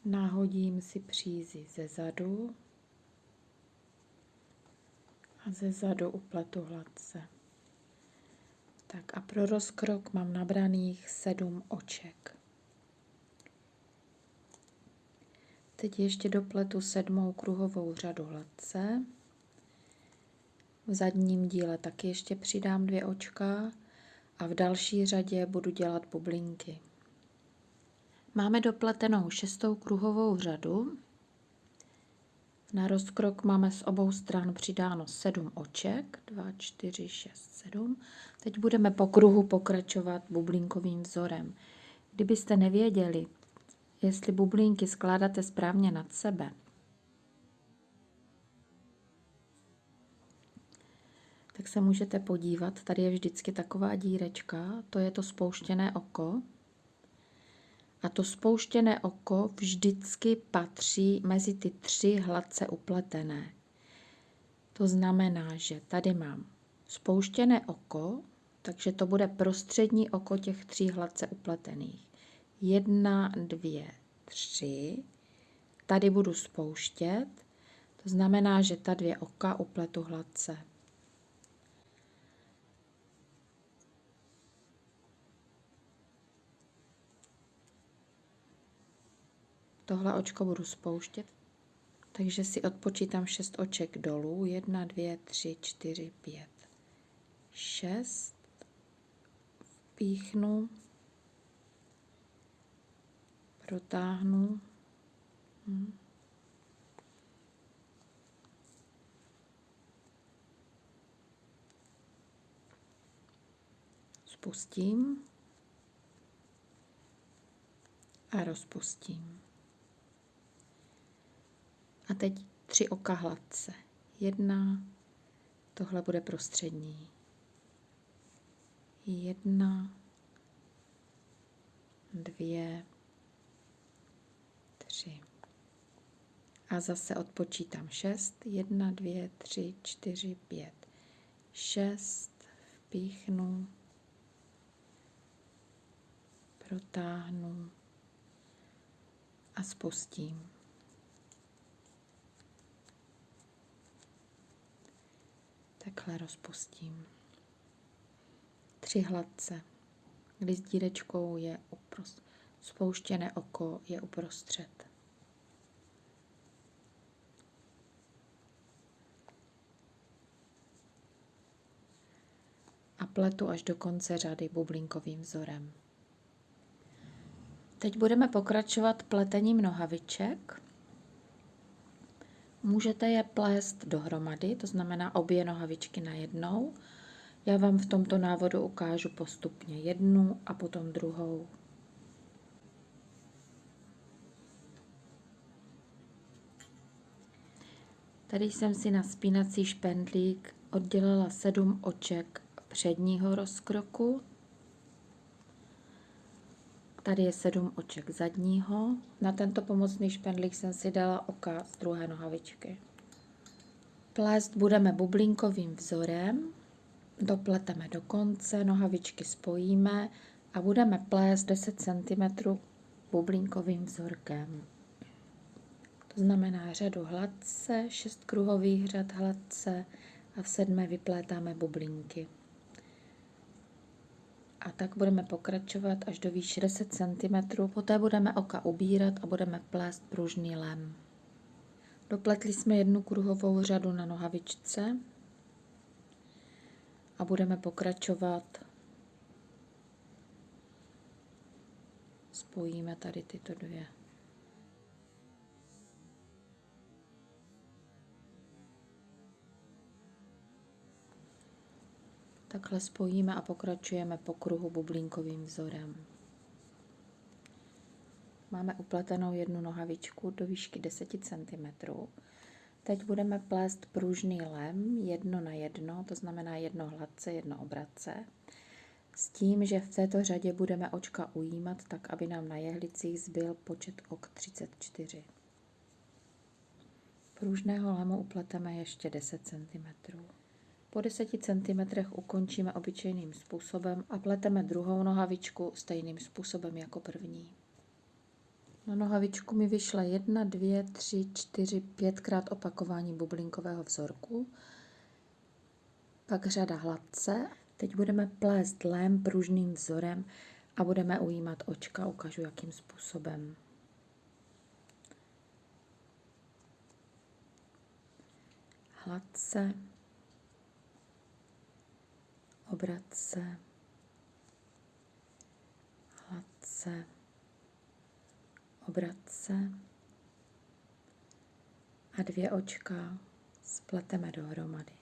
Nahodím si přízi ze zadu a ze zadu upletu hladce. Tak a pro rozkrok mám nabraných sedm oček. Teď ještě dopletu sedmou kruhovou řadu hladce. V zadním díle taky ještě přidám dvě očka a v další řadě budu dělat bublinky. Máme dopletenou šestou kruhovou řadu. Na rozkrok máme z obou stran přidáno 7 oček, 2, 4, 6, 7. Teď budeme po kruhu pokračovat bublinkovým vzorem. Kdybyste nevěděli, jestli bublinky skládáte správně nad sebe. Tak se můžete podívat, tady je vždycky taková dírečka, to je to spouštěné oko. A to spouštěné oko vždycky patří mezi ty tři hladce upletené. To znamená, že tady mám spouštěné oko, takže to bude prostřední oko těch tří hladce upletených. Jedna, dvě, tři. Tady budu spouštět, to znamená, že ta dvě oka upletu hladce. Tohle očko budu spouštět, takže si odpočítám 6 oček dolů. 1, 2, 3, 4, 5, 6. Vpíchnu, protáhnu. Hm. Spustím a rozpustím. A teď tři oka hladce. Jedna, tohle bude prostřední. Jedna, dvě, tři. A zase odpočítám šest. Jedna, dvě, tři, čtyři, pět. Šest. Vpíchnu. Protáhnu. A spustím. takhle rozpustím. Tři hladce, kdy s dírečkou je uprost, spouštěné oko je uprostřed. A pletu až do konce řady bublinkovým vzorem. Teď budeme pokračovat pletením nohaviček. Můžete je plést dohromady, to znamená obě nohavičky na jednou. Já vám v tomto návodu ukážu postupně jednu a potom druhou. Tady jsem si na spínací špendlík oddělila sedm oček předního rozkroku Tady je sedm oček zadního. Na tento pomocný špendlík jsem si dala oka z druhé nohavičky. Plést budeme bublinkovým vzorem. Dopleteme do konce, nohavičky spojíme a budeme plést 10 cm bublinkovým vzorkem. To znamená řadu hladce, 6 kruhových řad hladce a v sedmé vyplétáme bublinky. A tak budeme pokračovat až do výše 10 cm. Poté budeme oka ubírat a budeme plést pružný lem. Dopletli jsme jednu kruhovou řadu na nohavičce a budeme pokračovat. Spojíme tady tyto dvě. Takhle spojíme a pokračujeme po kruhu bublinkovým vzorem. Máme upletenou jednu nohavičku do výšky 10 cm. Teď budeme plést pružný lem jedno na jedno, to znamená jedno hladce, jedno obratce. S tím, že v této řadě budeme očka ujímat, tak aby nám na jehlicích zbyl počet ok 34. Pružného lemu upleteme ještě 10 cm. Po 10 cm ukončíme obyčejným způsobem a pleteme druhou nohavičku stejným způsobem jako první. Na nohavičku mi vyšla 1, 2, 3, 4, 5 krát opakování bublinkového vzorku, pak řada hladce. Teď budeme plést lém pružným vzorem a budeme ujímat očka, ukážu jakým způsobem. Hladce obratce, hladce, obratce a dvě očka spleteme dohromady.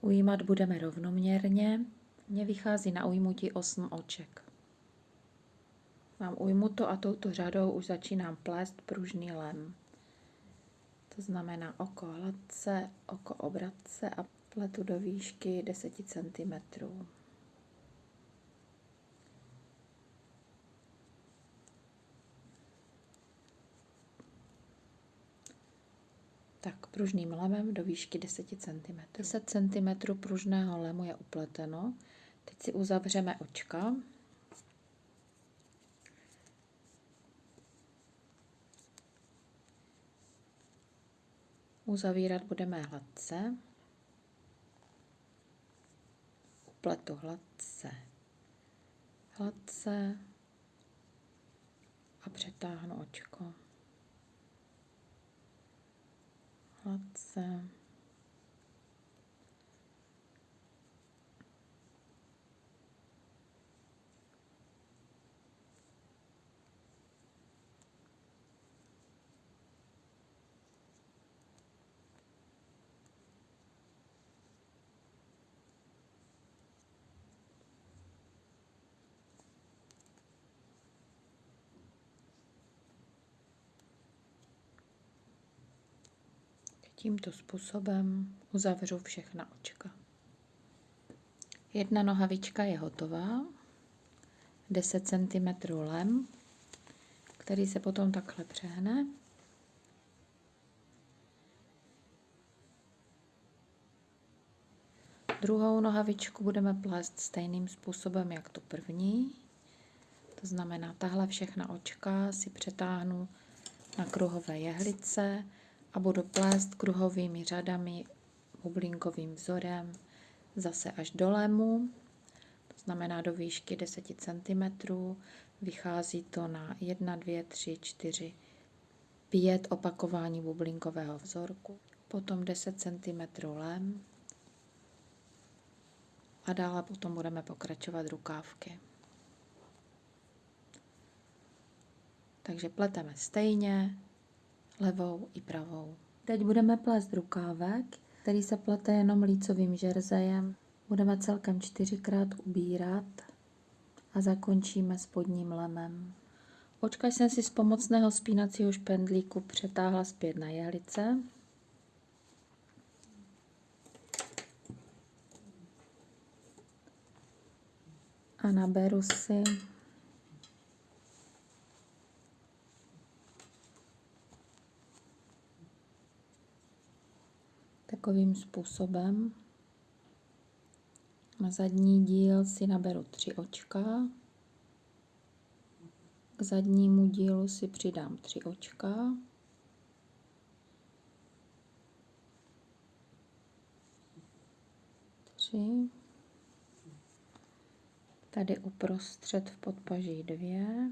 Ujímat budeme rovnoměrně. Mně vychází na ujmutí 8 oček. Mám ujmuto a touto řadou už začínám plést pružný lem. To znamená oko hladce, oko obratce a Pletu do výšky 10 cm. Tak pružným lemem do výšky 10 cm. 10 cm pružného lemu je upleteno. Teď si uzavřeme očka. Uzavírat budeme hladce. Upletu hladce. Hladce a přetáhnu očko. Hladce. Tímto způsobem uzavřu všechna očka. Jedna nohavička je hotová, 10 cm lem, který se potom takhle přehne. Druhou nohavičku budeme plést stejným způsobem, jak tu první. To znamená, tahle všechna očka si přetáhnu na kruhové jehlice, a budu plést kruhovými řadami bublinkovým vzorem zase až do lemu, to znamená do výšky 10 cm. Vychází to na 1, 2, 3, 4, 5 opakování bublinkového vzorku, potom 10 cm lem a dále potom budeme pokračovat rukávky. Takže pleteme stejně, levou i pravou. Teď budeme plést rukávek, který se plete jenom lícovým žerzejem. Budeme celkem čtyřikrát ubírat a zakončíme spodním lemem. Očka jsem si z pomocného spínacího špendlíku přetáhla zpět na jehlice. A naberu si takovým způsobem. Na zadní díl si naberu tři očka. K zadnímu dílu si přidám tři očka. Tři. Tady uprostřed v podpaží dvě.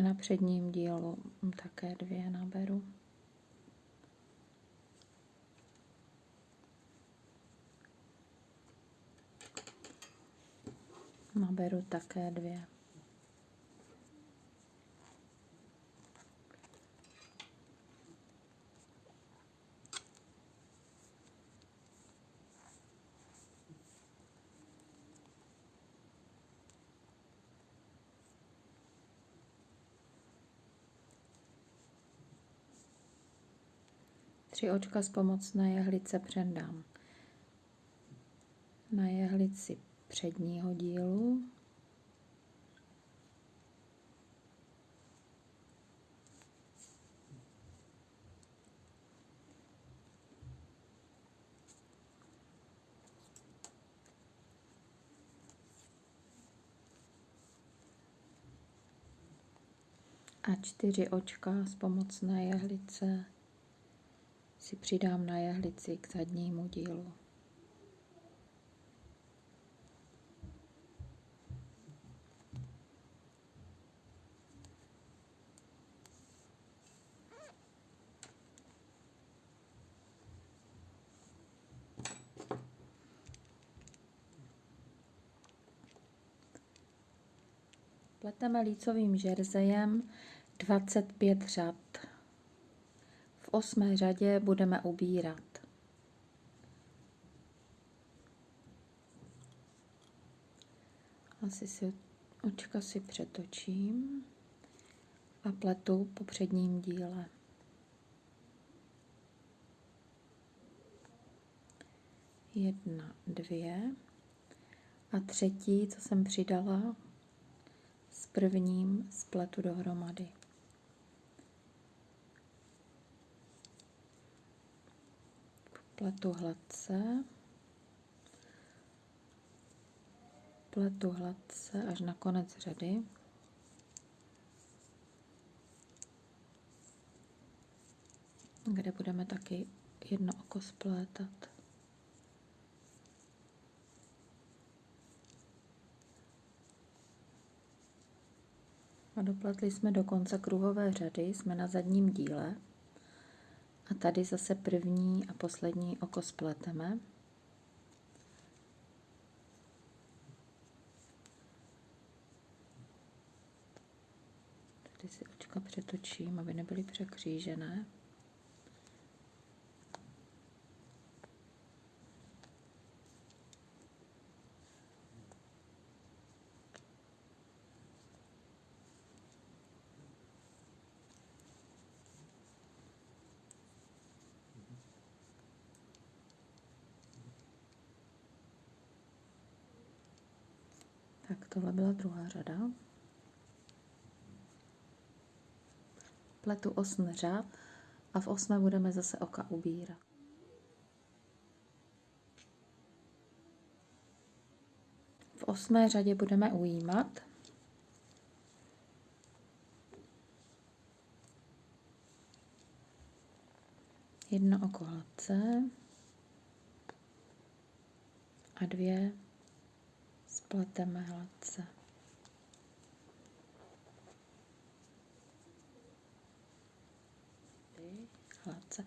A na předním dílu také dvě naberu. Naberu také dvě. Tři očka z pomocné jehlice přendám na jehlici předního dílu. a čtyři očka z pomocné jehlice si přidám na jehlici k zadnímu dílu. Pleteme lícovým žerzejem 25 řad osmé řadě budeme ubírat. Asi si očka si přetočím a pletu po předním díle. Jedna, dvě. A třetí, co jsem přidala, s prvním spletu dohromady. Pletu hladce. Pletu hladce až na konec řady. Kde budeme taky jedno oko splétat. A dopletli jsme do konce kruhové řady, jsme na zadním díle. A tady zase první a poslední oko spleteme. Tady si očka přetočím, aby nebyly překřížené. Tak tohle byla druhá řada. Pletu osm řad a v osmé budeme zase oka ubírat. V osmé řadě budeme ujímat. Jedno oko hladce a dvě spleteme hladce. Hladce.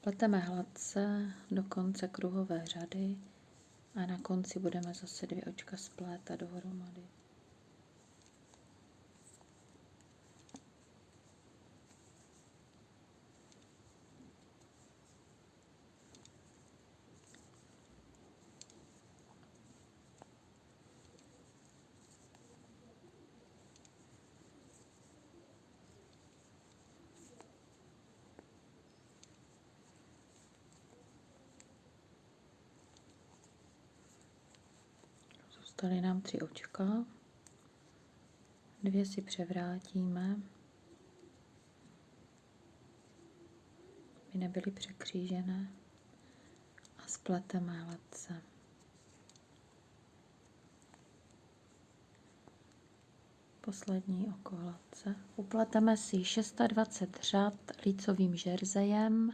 Pleteme hladce do konce kruhové řady a na konci budeme zase dvě očka splétat dohromady. Zůstaly nám tři očka. Dvě si převrátíme, aby nebyly překřížené a spleteme hladce. Poslední oko hladce. Upleteme si 620 řad lícovým žerzejem,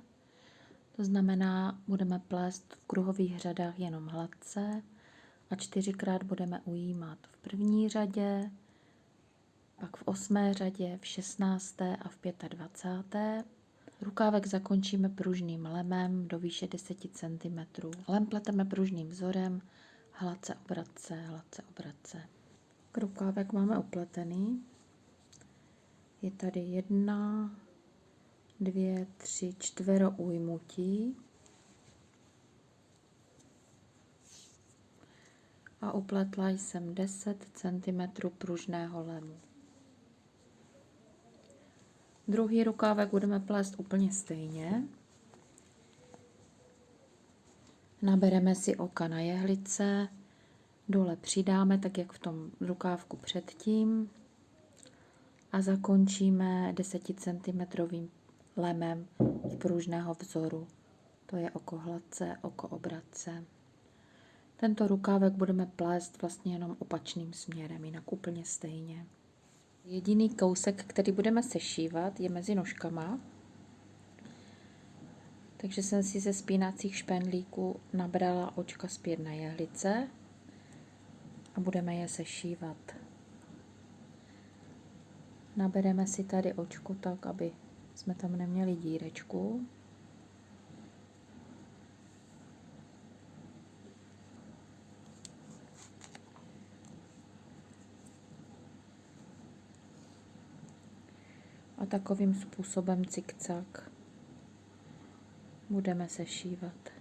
to znamená, budeme plést v kruhových řadách jenom hladce a čtyřikrát budeme ujímat v první řadě, pak v osmé řadě, v šestnácté a v pětadvacáté. Rukávek zakončíme pružným lemem do výše 10 cm. Lem pleteme pružným vzorem, hladce obratce, hladce obratce. Rukávek máme upletený. Je tady jedna, dvě, tři, čtvero ujmutí. A upletla jsem 10 cm pružného lemu. Druhý rukávek budeme plést úplně stejně. Nabereme si oka na jehlice, dole přidáme, tak jak v tom rukávku předtím a zakončíme 10 cm lemem z pružného vzoru. To je oko hladce, oko obratce. Tento rukávek budeme plést vlastně jenom opačným směrem, jinak úplně stejně. Jediný kousek, který budeme sešívat, je mezi nožkama. Takže jsem si ze spínacích špendlíků nabrala očka zpět na jehlice a budeme je sešívat. Nabereme si tady očku tak, aby jsme tam neměli dírečku. A takovým způsobem cikcak budeme sešívat.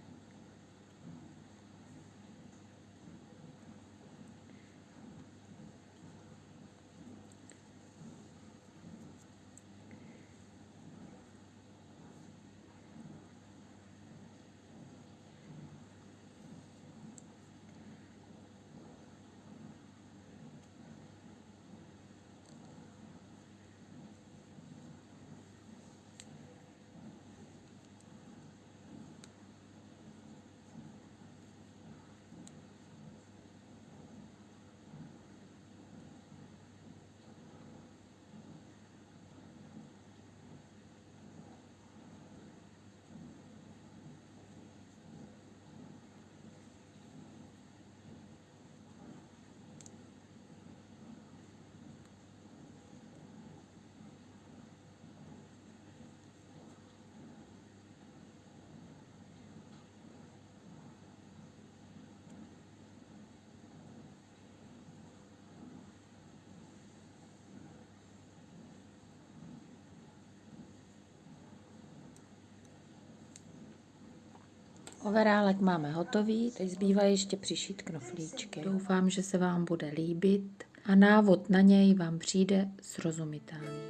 Overálek máme hotový, teď zbývá ještě přišít knoflíčky. Doufám, že se vám bude líbit a návod na něj vám přijde srozumitelný.